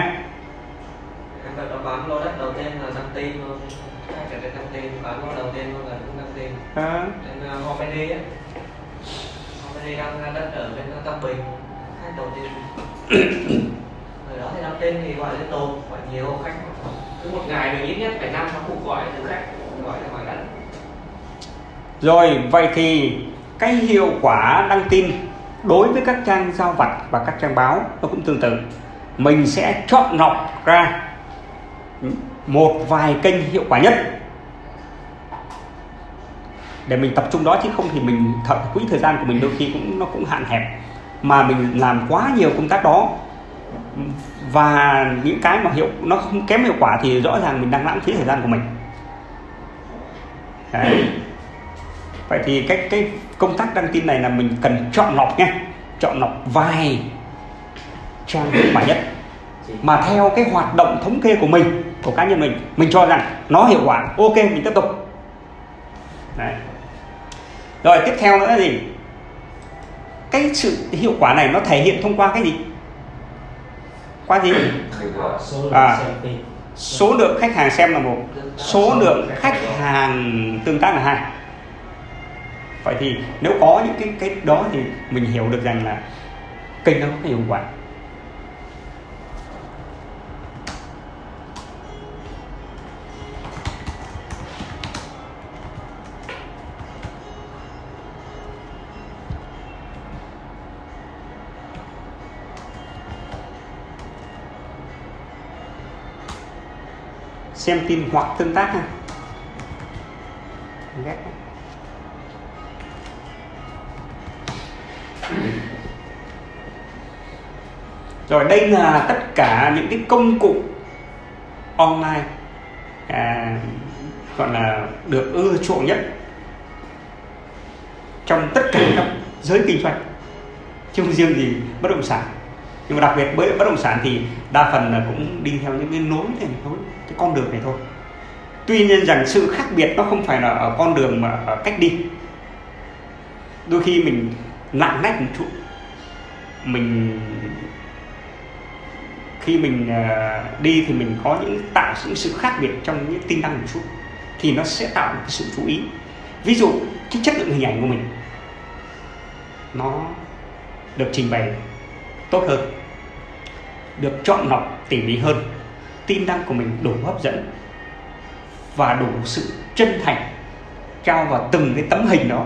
Em phải có bán lô đất đầu tiên là đăng tin luôn hai cái trên đăng tin bán lô đầu tiên luôn là cũng đăng tin. Trên Homedy á. Homedy đăng ra đất ở bên Tam Bình. Khách đầu tiên. Rồi đó thì đăng tin thì gọi liên tục gọi nhiều khách. Cứ một ngày mình ít nhất phải năm sáu cuộc gọi từ khách gọi là gọi đất. Rồi vậy thì cái hiệu quả đăng tin đối với các trang giao vặt và các trang báo, nó cũng tương tự. Mình sẽ chọn lọc ra một vài kênh hiệu quả nhất để mình tập trung đó, chứ không thì mình thợ quỹ thời gian của mình đôi khi cũng, nó cũng hạn hẹp mà mình làm quá nhiều công tác đó, và những cái mà hiệu, nó không kém hiệu quả thì rõ ràng mình đang lãng phí thời gian của mình Đấy. vậy thì cái cái công tác đăng tin này là mình cần chọn lọc nha. Chọn lọc vài trang hiệu quả nhất. Mà theo cái hoạt động thống kê của mình, của cá nhân mình mình cho rằng nó hiệu quả, ok, mình tiếp tục. Đấy. rồi, tiếp theo nữa là gì? Cái sự hiệu quả này nó thể hiện thông qua cái gì? Qua gì? À. số lượng khách hàng xem là một. Số lượng khách hàng tương tác là hai vậy thì nếu có những cái cái đó thì mình hiểu được rằng là kênh đó có hiệu quả. Xem tin hoặc tương tác ha. Rồi đây là tất cả những cái công cụ online à, gọi là được ưa chuộng nhất trong tất cả các giới kinh doanh chứ không riêng gì bất động sản. Nhưng mà đặc biệt với bất động sản thì đa phần là cũng đi theo những cái nối này thôi cái con đường này thôi. Tuy nhiên rằng sự khác biệt nó không phải là ở con đường mà ở cách đi. Đôi khi mình lạng lách một chút mình khi mình à, đi thì mình có những tạo những sự khác biệt trong những tin đăng một chút, thì nó sẽ tạo một cái sự chú ý. Ví dụ, cái chất lượng hình ảnh của mình, nó được trình bày tốt hơn, được chọn lọc tỉ mỉ hơn, tin đăng của mình đủ hấp dẫn và đủ sự chân thành, trao vào từng cái tấm hình đó,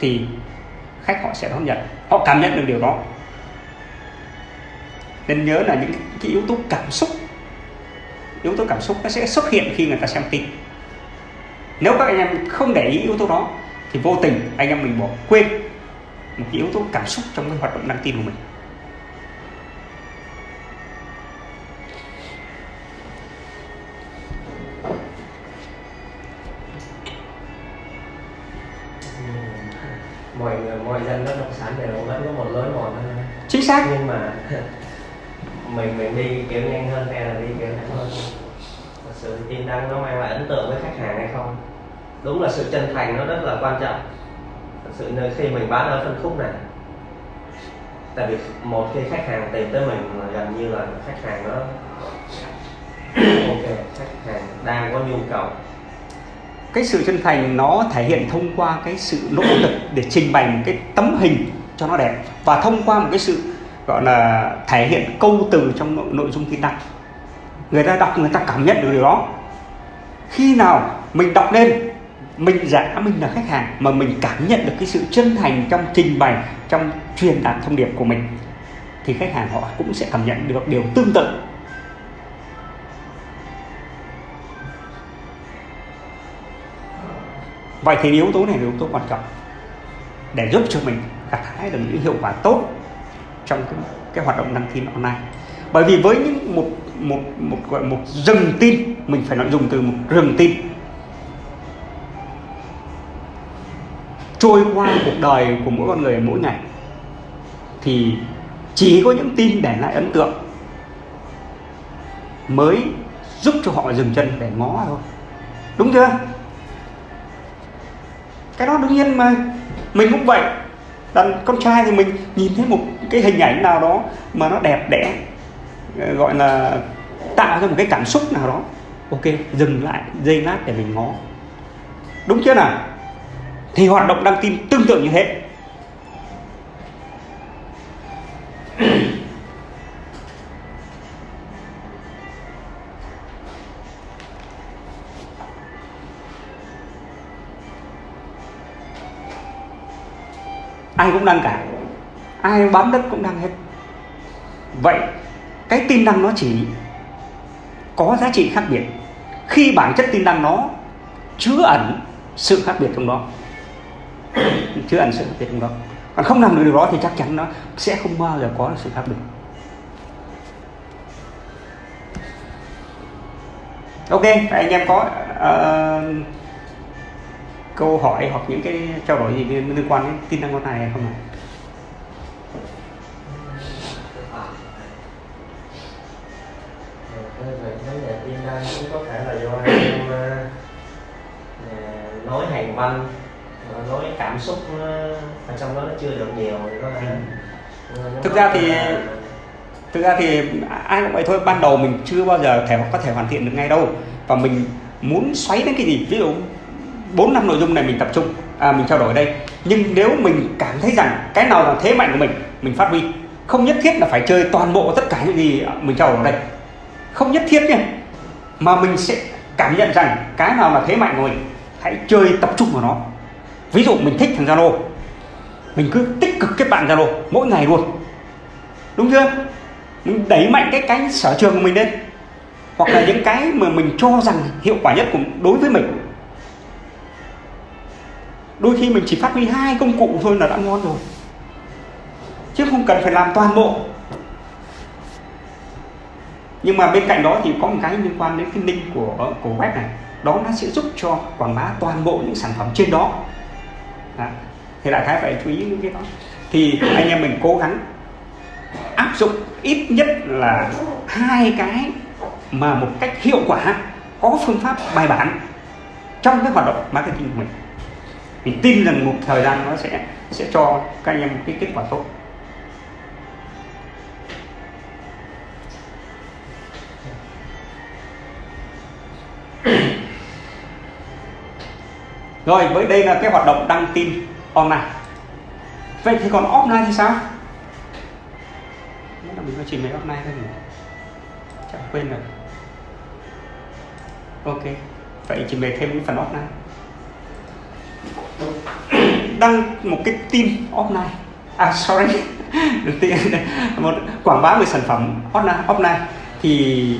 thì khách họ sẽ đón nhận. Họ cảm nhận được điều đó nên nhớ là những cái yếu tố cảm xúc, yếu tố cảm xúc nó sẽ xuất hiện khi người ta xem tin. Nếu các anh em không để ý yếu tố đó, thì vô tình anh em mình bỏ quên một cái yếu tố cảm xúc trong cái hoạt động đăng tin của mình. Đi kiểu nhanh hơn hay là đi kiểu nhanh hơn? Thật sự tin đăng nó mang lại ấn tượng với khách hàng hay không? Đúng là sự chân thành nó rất là quan trọng. Thật sự nơi khi mình bán ở phân khúc này, tại vì một khi khách hàng tìm tới mình là gần như là khách hàng nó ok, khách hàng đang có nhu cầu. Cái sự chân thành nó thể hiện thông qua cái sự nỗ lực để trình bày một cái tấm hình cho nó đẹp. Và thông qua một cái sự gọi là thể hiện câu từ trong nội, dung tin đăng. Người ta đọc người ta cảm nhận được điều đó. Khi nào mình đọc lên mình giả mình là khách hàng mà mình cảm nhận được cái sự chân thành trong trình bày trong truyền đạt thông điệp của mình thì khách hàng họ cũng sẽ cảm nhận được điều tương tự. Vậy thì yếu tố này là yếu tố quan trọng để giúp cho mình gặt hái được những hiệu quả tốt trong cái, cái hoạt động đăng tin online. Bởi vì với những một một một gọi một rừng tin mình phải nói dùng từ một rừng tin. Trôi qua cuộc đời của mỗi con người mỗi ngày thì chỉ có những tin để lại ấn tượng mới giúp cho họ dừng chân để ngó thôi. Đúng chưa? Cái đó đương nhiên mà. Mình cũng vậy. Đàn con trai thì mình nhìn thấy một cái hình ảnh nào đó mà nó đẹp đẽ ờ, gọi là tạo ra một cái cảm xúc nào đó. Ok, dừng lại giây lát để mình ngó. Đúng chưa nào? Thì hoạt động đăng tin tương tự như thế ai cũng đăng cả ai bán đất cũng đăng hết. Vậy cái tin đăng nó chỉ có giá trị khác biệt. Khi bản chất tin đăng nó chứa ẩn sự khác biệt trong đó. Chứa ẩn sự khác biệt trong đó. Còn không làm được điều đó thì chắc chắn nó sẽ không bao giờ có sự khác biệt. Ok anh em có uh, câu hỏi hoặc những cái trao đổi gì liên quan đến tin đăng con này không ạ? Về vấn đề tin đăng cũng có thể là do em ờ, nói hành văn ờ, nói cảm xúc nó, ở trong đó nó chưa được nhiều thì có thể nó Thực ra thì- là- thực ra thì ai cũng vậy thôi ban đầu mình chưa bao giờ thể có thể hoàn thiện được ngay đâu. Và mình muốn xoáy đến cái gì? Ví dụ bốn năm nội dung này mình tập trung à, mình trao đổi đây. Nhưng nếu mình cảm thấy rằng cái nào là thế mạnh của mình mình phát huy. Không nhất thiết là phải chơi toàn bộ tất cả những gì mình trao đổi ở đây không nhất thiết nha mà mình sẽ cảm nhận rằng cái nào là thế mạnh của mình, hãy chơi tập trung vào nó. Ví dụ mình thích thằng Zalo, mình cứ tích cực kết bạn Zalo mỗi ngày luôn. Đúng chưa? Mình đẩy mạnh cái cái sở trường của mình lên. Hoặc là những cái mà mình cho rằng hiệu quả nhất của, đối với mình. Đôi khi mình chỉ phát huy hai công cụ thôi là đã ngon rồi. Chứ không cần phải làm toàn bộ nhưng mà bên cạnh đó thì có một cái liên quan đến cái link của ờ, của web này. Đó nó sẽ giúp cho quảng bá toàn bộ những sản phẩm trên đó, đó. thì đại khái phải chú ý những cái đó. Thì anh em mình cố gắng áp dụng ít nhất là hai cái mà một cách hiệu quả có phương pháp bài bản trong cái hoạt động marketing của mình. Mình tin rằng một thời gian nó sẽ sẽ cho các anh em một cái kết quả tốt. Rồi với đây là cái hoạt động đăng tin online. Vậy thì còn offline thì sao? Là mình có trình bày offline thôi nhỉ chẳng quên rồi. Ok vậy trình bày thêm cái phần offline. Đăng một cái tin offline. À sorry. Một quảng bá về sản phẩm offline offline. Thì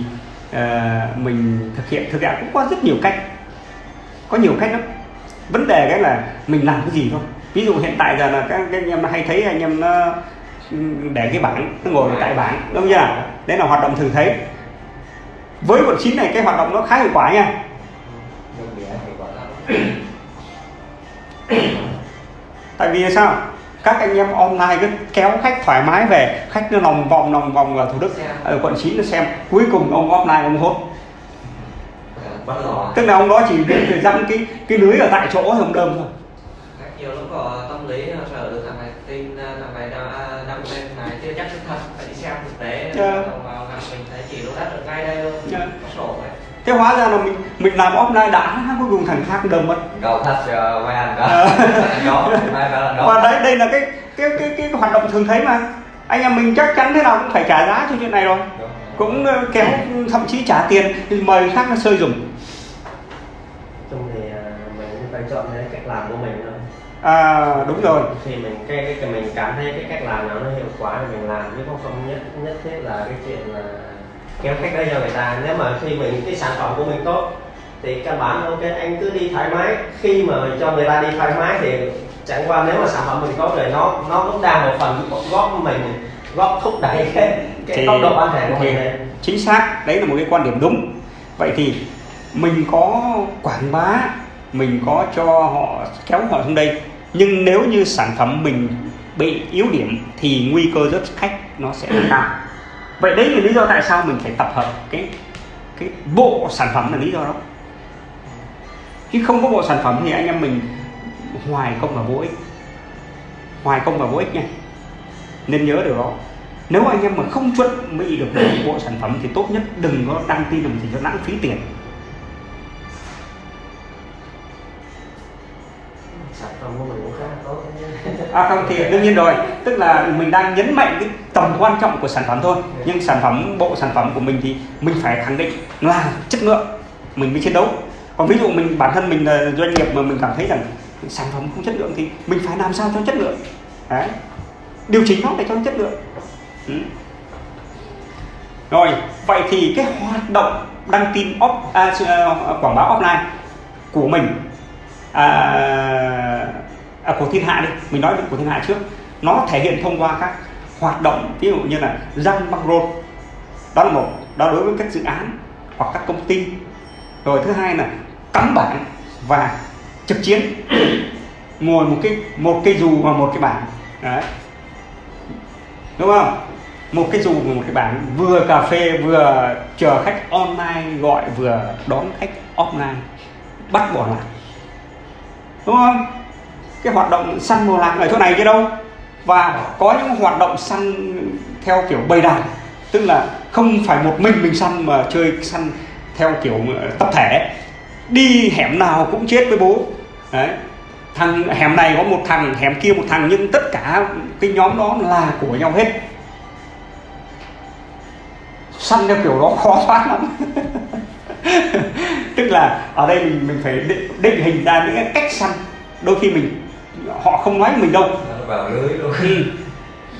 uh, mình thực hiện thực hiện cũng có rất nhiều cách. Có nhiều cách lắm vấn đề cái là mình làm cái gì thôi. Ví dụ hiện tại giờ là các, các anh em hay thấy anh em nó để cái bảng nó ngồi tại bảng đúng không đấy là hoạt động thường thấy. Với quận chín này cái hoạt động nó khá hiệu quả nha. Tại vì sao? Các anh em online cứ kéo khách thoải mái về khách nó lòng vòng lòng vòng ở thủ đức ở quận 9 nó xem. Cuối cùng ông offline ông hốt tức là ông đó chỉ dăm cái cái lưới ở tại chỗ thì ông đơm thôi. Nhiều lúc có tâm lý sợ được thằng này tin thằng này đăng lên này chưa chắc sự thật phải đi xem thực tế. Yeah. vào gặp mình thấy chỉ lô đất ở ngay đây luôn yeah. có sổ vậy. Thế hóa ra là mình mình làm offline đã cuối cùng thằng khác đơm mất. Cầu thật cho mấy anh đó. Và đấy đây là cái cái cái cái hoạt động thường thấy mà. Anh em mình chắc chắn thế nào cũng phải trả giá cho chuyện này rồi. Cũng kéo thậm chí trả tiền mời khác sơi dùng mình chọn cái cách làm của mình thôi. À đúng rồi. Thì mình cái, cái mình cảm thấy cái cách làm nào nó hiệu quả thì mình làm chứ không không nhất nhất thiết là cái chuyện là kéo khách đây cho người ta. Nếu mà khi mình cái sản phẩm của mình tốt thì căn bản ok anh cứ đi thoải mái. Khi mà cho người ta đi thoải mái thì chẳng qua nếu mà sản phẩm mình tốt rồi nó nó cũng đang một phần góp mình góp thúc đẩy cái cái thì, tốc độ bán hàng của mình lên chính xác đấy là một cái quan điểm đúng. Vậy thì mình có quảng bá mình có cho họ, kéo họ xuống đây. Nhưng nếu như sản phẩm mình bị yếu điểm thì nguy cơ rớt khách nó sẽ cao. Vậy đấy là lý do tại sao mình phải tập hợp cái cái bộ sản phẩm là lý do đó. Chứ không có bộ sản phẩm thì anh em mình hoài công và vô ích. Hoài công và vô ích nha. Nên nhớ điều đó. Nếu anh em mà không chuẩn bị được bộ sản phẩm thì tốt nhất đừng có đăng tin làm gì cho lãng phí tiền. À không thì đương nhiên rồi. Tức là mình đang nhấn mạnh cái tầm quan trọng của sản phẩm thôi. Nhưng sản phẩm bộ sản phẩm của mình thì mình phải khẳng định là chất lượng. Mình mới chiến đấu. Còn ví dụ mình bản thân mình là doanh nghiệp mà mình cảm thấy rằng sản phẩm không chất lượng thì mình phải làm sao cho chất lượng? Đấy. Điều chỉnh nó để cho chất lượng. Ừ. rồi vậy thì cái hoạt động đăng tin off, à, quảng bá offline của mình à, à, của thiên hạ đi. Mình nói về của thiên hạ trước. Nó thể hiện thông qua các hoạt động ví dụ như là răng băng rôn. Đó là một đó đối với các dự án hoặc các công ty. Rồi thứ hai là cắm bảng và trực chiến. Ngồi một cái một cây dù và một cái bảng. Đấy. Đúng không? Một cái dù và một cái bảng. Vừa cà phê vừa chờ khách online gọi vừa đón khách offline. Bắt bỏ lại đúng không? Cái hoạt động săn mùa lạc ở chỗ này chứ đâu. Và có những hoạt động săn theo kiểu bầy đàn, tức là không phải một mình mình săn mà chơi săn theo kiểu ờ, tập thể. Đi hẻm nào cũng chết với bố. Đấy. Thằng hẻm này có một thằng, hẻm kia một thằng, nhưng tất cả cái nhóm đó là của nhau hết. Săn theo kiểu đó khó thoát lắm. tức là ở đây mình mình phải định, định hình ra những cái cách săn. Đôi khi mình họ không nói mình đâu. Vào lưới ừ.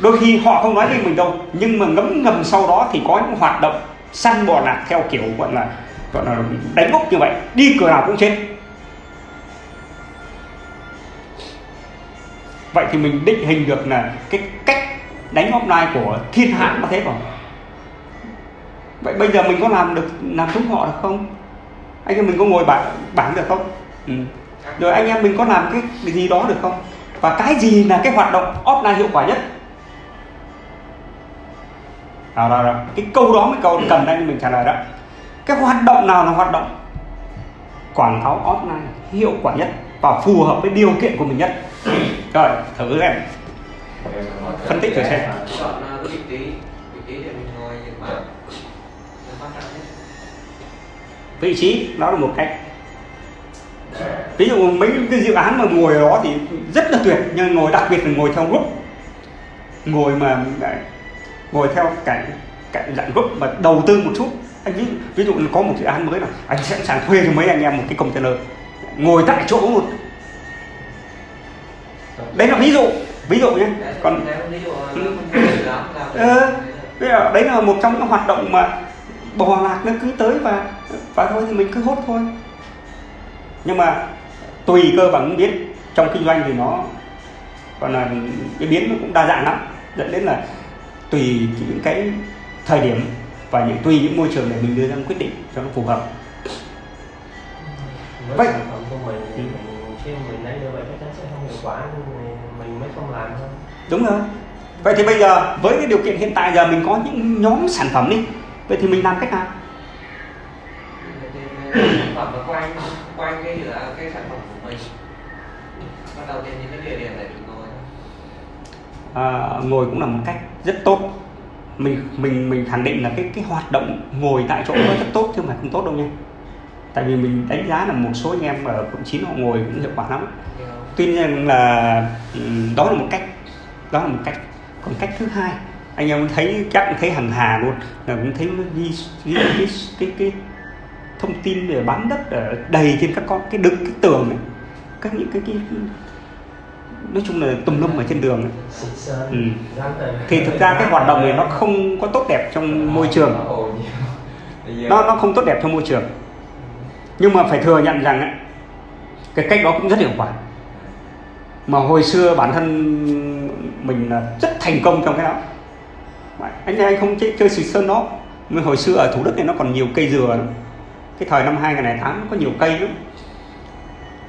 đôi khi họ không nói với mình đâu. Nhưng mà ngấm ngầm sau đó thì có những hoạt động săn bò lạc theo kiểu gọi là gọi là đánh úp như vậy. Đi cửa nào cũng chết. Vậy thì mình định hình được là cái cách đánh offline của thiên hạ có thế không vậy bây giờ mình có làm được làm giống họ được không? Anh em mình có ngồi bảng bảng được không? Ừ. rồi anh em mình có làm cái gì đó được không? Và cái gì là cái hoạt động offline hiệu quả nhất? Đó, đó, đó. cái câu đó mới câu cần anh mình trả lời đó. Cái hoạt động nào là hoạt động quảng cáo offline hiệu quả nhất và phù hợp với điều kiện của mình nhất? Rồi thử xem phân tích thử xem chọn uh, cái vị trí vị trí để mình ngồi nhìn bảng là quan trọng nhất vị trí đó là một cách. Ví dụ mấy cái dự án mà ngồi ở đó thì rất là tuyệt nhưng ngồi đặc biệt là ngồi theo group. Ngồi mà ngồi theo cảnh cảnh dạng group mà đầu tư một chút. Anh ví, ví dụ có một dự án mới là anh sẵn sàng thuê cho mấy anh em một cái container. Ngồi tại chỗ luôn. Đấy là ví dụ ví dụ nhé. Còn Ừ. Ờ, đấy là một trong những hoạt động mà bò lạc nó cứ tới và và thôi thì mình cứ hốt thôi. Nhưng mà tùy cơ bằng biết trong kinh doanh thì nó còn là cái biến nó cũng đa dạng lắm. Dẫn đến là tùy những cái thời điểm và những tùy những môi trường để mình đưa ra quyết định cho nó phù hợp. Với Vậy- sản phẩm của mình thì mình khi mình đánh như vậy chắc chắn sẽ không hiệu quả mình, mình mới không làm thôi. Đúng rồi. Vậy thì bây giờ với cái điều kiện hiện tại giờ mình có những nhóm sản phẩm đi vậy thì mình làm cách nào? Sản phẩm nó quanh quanh cái cái sản phẩm của mình bắt đầu trên những cái địa điểm để mình ngồi à, ngồi cũng là một cách rất tốt. Mình mình mình khẳng định là cái cái hoạt động ngồi tại chỗ nó rất tốt chứ mà không tốt đâu nha. Tại vì mình đánh giá là một số anh em ở quận chín họ ngồi cũng hiệu quả lắm. Tuy nhiên là ừ, đó là một cách đó là một cách. Còn cách thứ hai anh em thấy chắc thấy hàng hà luôn là cũng thấy ghi, ghi, ghi cái, cái, cái thông tin về bán đất ở đầy trên các con cái đứng cái tường ấy. các những cái, cái nói chung là tùm lum ở trên đường ấy. Ừ. thì thực ra cái hoạt động này nó không có tốt đẹp trong môi trường Nó nó không tốt đẹp trong môi trường nhưng mà phải thừa nhận rằng ấy, cái cách đó cũng rất hiệu quả mà hồi xưa bản thân mình là rất thành công trong cái đó anh anh không chơi, chơi xịt sơn đó. Mà hồi xưa ở thủ đức này nó còn nhiều cây dừa lắm. cái thời năm 2008 nó có nhiều cây lắm.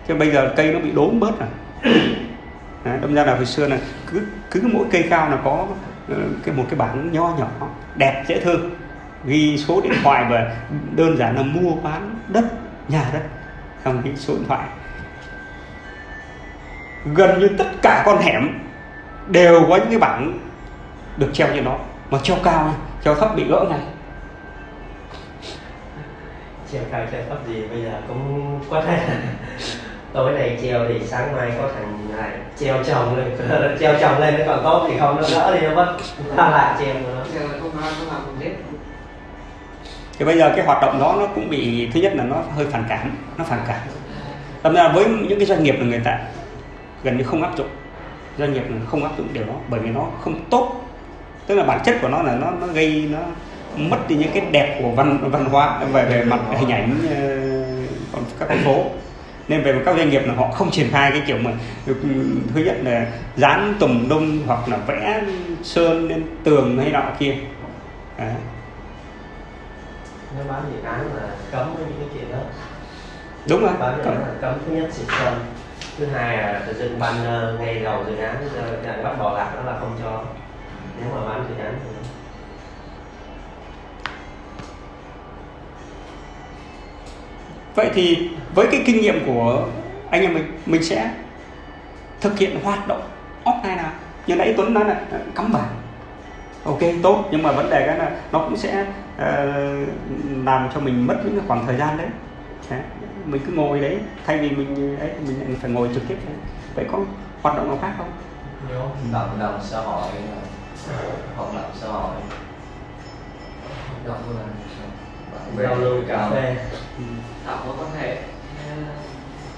Chứ bây giờ cây nó bị đốm bớt rồi. Đâm ra là hồi xưa là cứ cứ mỗi cây cao là có ờ, cái một cái bảng nho nhỏ đẹp dễ thương. Ghi số điện thoại và đơn giản là mua bán đất nhà đất không cái số điện thoại. Gần như tất cả con hẻm đều có những cái bảng được treo trên đó mà treo cao này, treo thấp bị gỡ ngay treo cao treo thấp gì bây giờ cũng có thể tối nay treo thì sáng mai có thằng này treo chồng lên. Treo chồng lên nó còn tốt thì không nó đỡ đi nó mất. Ta lại treo nữa. Hết. Thì bây giờ cái hoạt động đó nó cũng bị thứ nhất là nó hơi phản cảm nó phản cảm. Thật ra với những cái doanh nghiệp là người ta gần như không áp dụng. Doanh nghiệp không áp dụng điều đó bởi vì nó không tốt tức là bản chất của nó là nó nó gây nó mất đi những cái đẹp của văn văn hóa về về mặt hình ảnh ờ, còn các con phố. Nên về các doanh nghiệp là họ không triển khai cái kiểu mà thứ nhất là dán tùm lum hoặc là vẽ sơn lên tường hay nọ kia. Đấy. nếu bán dự án là cấm với những cái chuyện đó. Đúng rồi bán là cấm thứ nhất xịt sơn thứ hai là tự dưng banner ngay đầu dự án lại bắt bỏ lạc đó là không cho nếu mà bán dự án thì Vậy thì với cái kinh nghiệm của anh em mình mình sẽ thực hiện hoạt động offline nào? Như nãy Tuấn nói là ờ, cắm bảng ok tốt nhưng mà vấn đề cái là nó cũng sẽ ờ, làm cho mình mất những cái khoảng thời gian đấy. Mình cứ ngồi đấy thay vì mình ấy mình phải ngồi trực tiếp đấy. vậy có hoạt động nào khác không? Nhiều cộng đồng xã hội động xã hội động là bè giao lưu cà phê Ừ. tạo mối quan hệ ờ,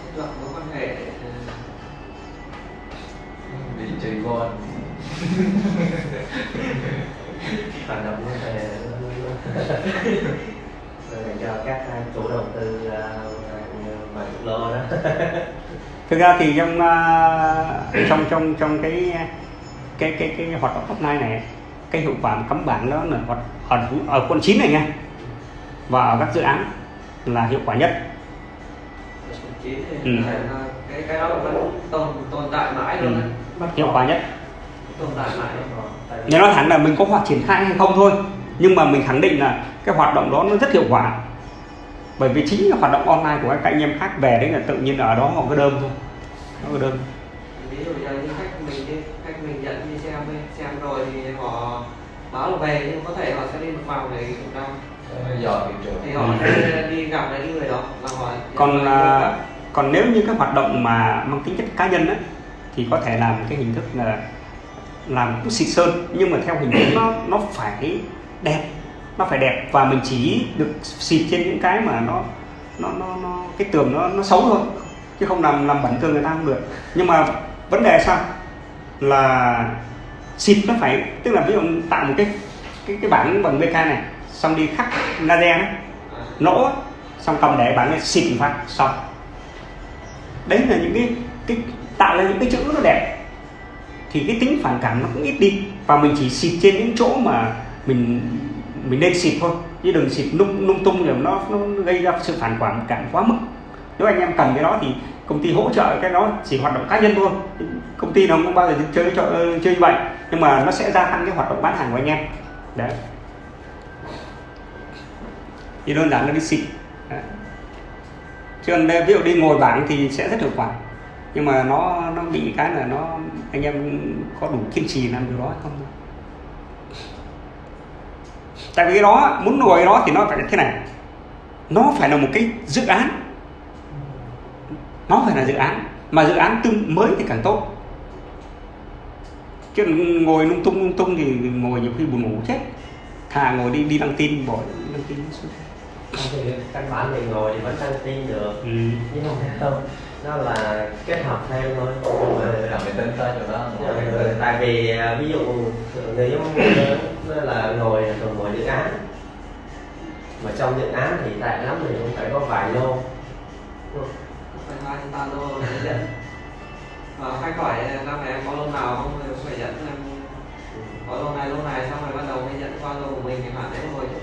thiết lập mối quan hệ ờ, đi chơi golf hoạt động có thể Rồi dành cho các chủ đầu tư à, vài chục lô đó. Thực ra thì trong trong trong trong cái cái cái cái hoạt động top này cái hiệu quả cắm bảng đó là hoạt ở, ở quận 9 này nha. Và ở các dự án là hiệu quả nhất. Ừ. cái cái đó vẫn tồn tồn tại mãi ừ. luôn đấy hiệu quả nhất. Tồn tại mãi nếu nói thẳng là mình có hoạt triển khai hay không thôi nhưng mà mình khẳng định là cái hoạt động đó nó rất hiệu quả. Bởi vì chính là hoạt động online của các anh em khác về đấy là tự nhiên ở đó họ có đơn thôi. Nó có đơn. Ví dụ như khách mình dẫn đi xem đi, xem rồi thì báo là về nhưng có thể họ sẽ đi một vòng để kiểm tra thị trường thì họ Ừ. sẽ đi gặp lại cái người đó và họ còn à, còn nếu như các hoạt động mà mang tính chất cá nhân á thì có thể làm cái hình thức là làm cũng xịt sơn nhưng mà theo hình thức nó nó phải đẹp nó phải đẹp và mình chỉ được xịt trên những cái mà nó nó nó, nó cái tường nó nó xấu thôi chứ không làm làm bẩn tường người ta không được nhưng mà vấn đề sao là xịt nó phải tức là ví dụ tạo một cái cái cái bảng bằng BK này xong đi khắc laser ấy, nỗ xong cầm để bảng này xịt phát xong. Đấy là những cái cái tạo ra những cái chữ nó đẹp. Thì cái tính phản cảm nó cũng ít đi và mình chỉ xịt trên những chỗ mà mình mình nên xịt thôi. Chứ đừng xịt lung lung tung rồi nó nó gây ra sự phản cảm cảm quá mức. Nếu anh em cần cái đó thì công ty hỗ trợ cái đó chỉ hoạt động cá nhân thôi. Công ty nó không bao giờ chơi cho, chơi như vậy. Nhưng mà nó sẽ gia tăng cái hoạt động bán hàng của anh em. Đấy. Thì đơn giản là đi xịt Đấy. chứ còn ví dụ đi ngồi bảng thì sẽ rất hiệu quả. Nhưng mà nó nó bị cái là nó, anh em có đủ kiên trì làm điều đó hay không? Tại vì cái đó, muốn ngồi đó thì nó phải thế này. Nó phải là một cái dự án nó phải là dự án mà dự án tương mới thì càng tốt. Chứ ngồi lung tung lung tung thì ngồi nhiều khi buồn ngủ chết. Thà ngồi đi đi đăng tin bỏ đăng tin xuống. Thì căn bản mình ngồi thì vẫn đăng tin được. Ừ. nhưng không không nó là kết hợp thêm thôi. Nhưng mà là mình tính tới chỗ đó Ờ, tại vì à, ví dụ người giống nó là ngồi thường ngồi dự án. Mà trong dự án thì tại lắm thì cũng phải có vài lô phải hai ba lô để dẫn và khách hỏi ờ, năm này em có lô nào không? Phải dẫn em có lô này lô này, xong rồi bắt đầu mới dẫn qua lô của mình thì bạn ấy ngồi chụp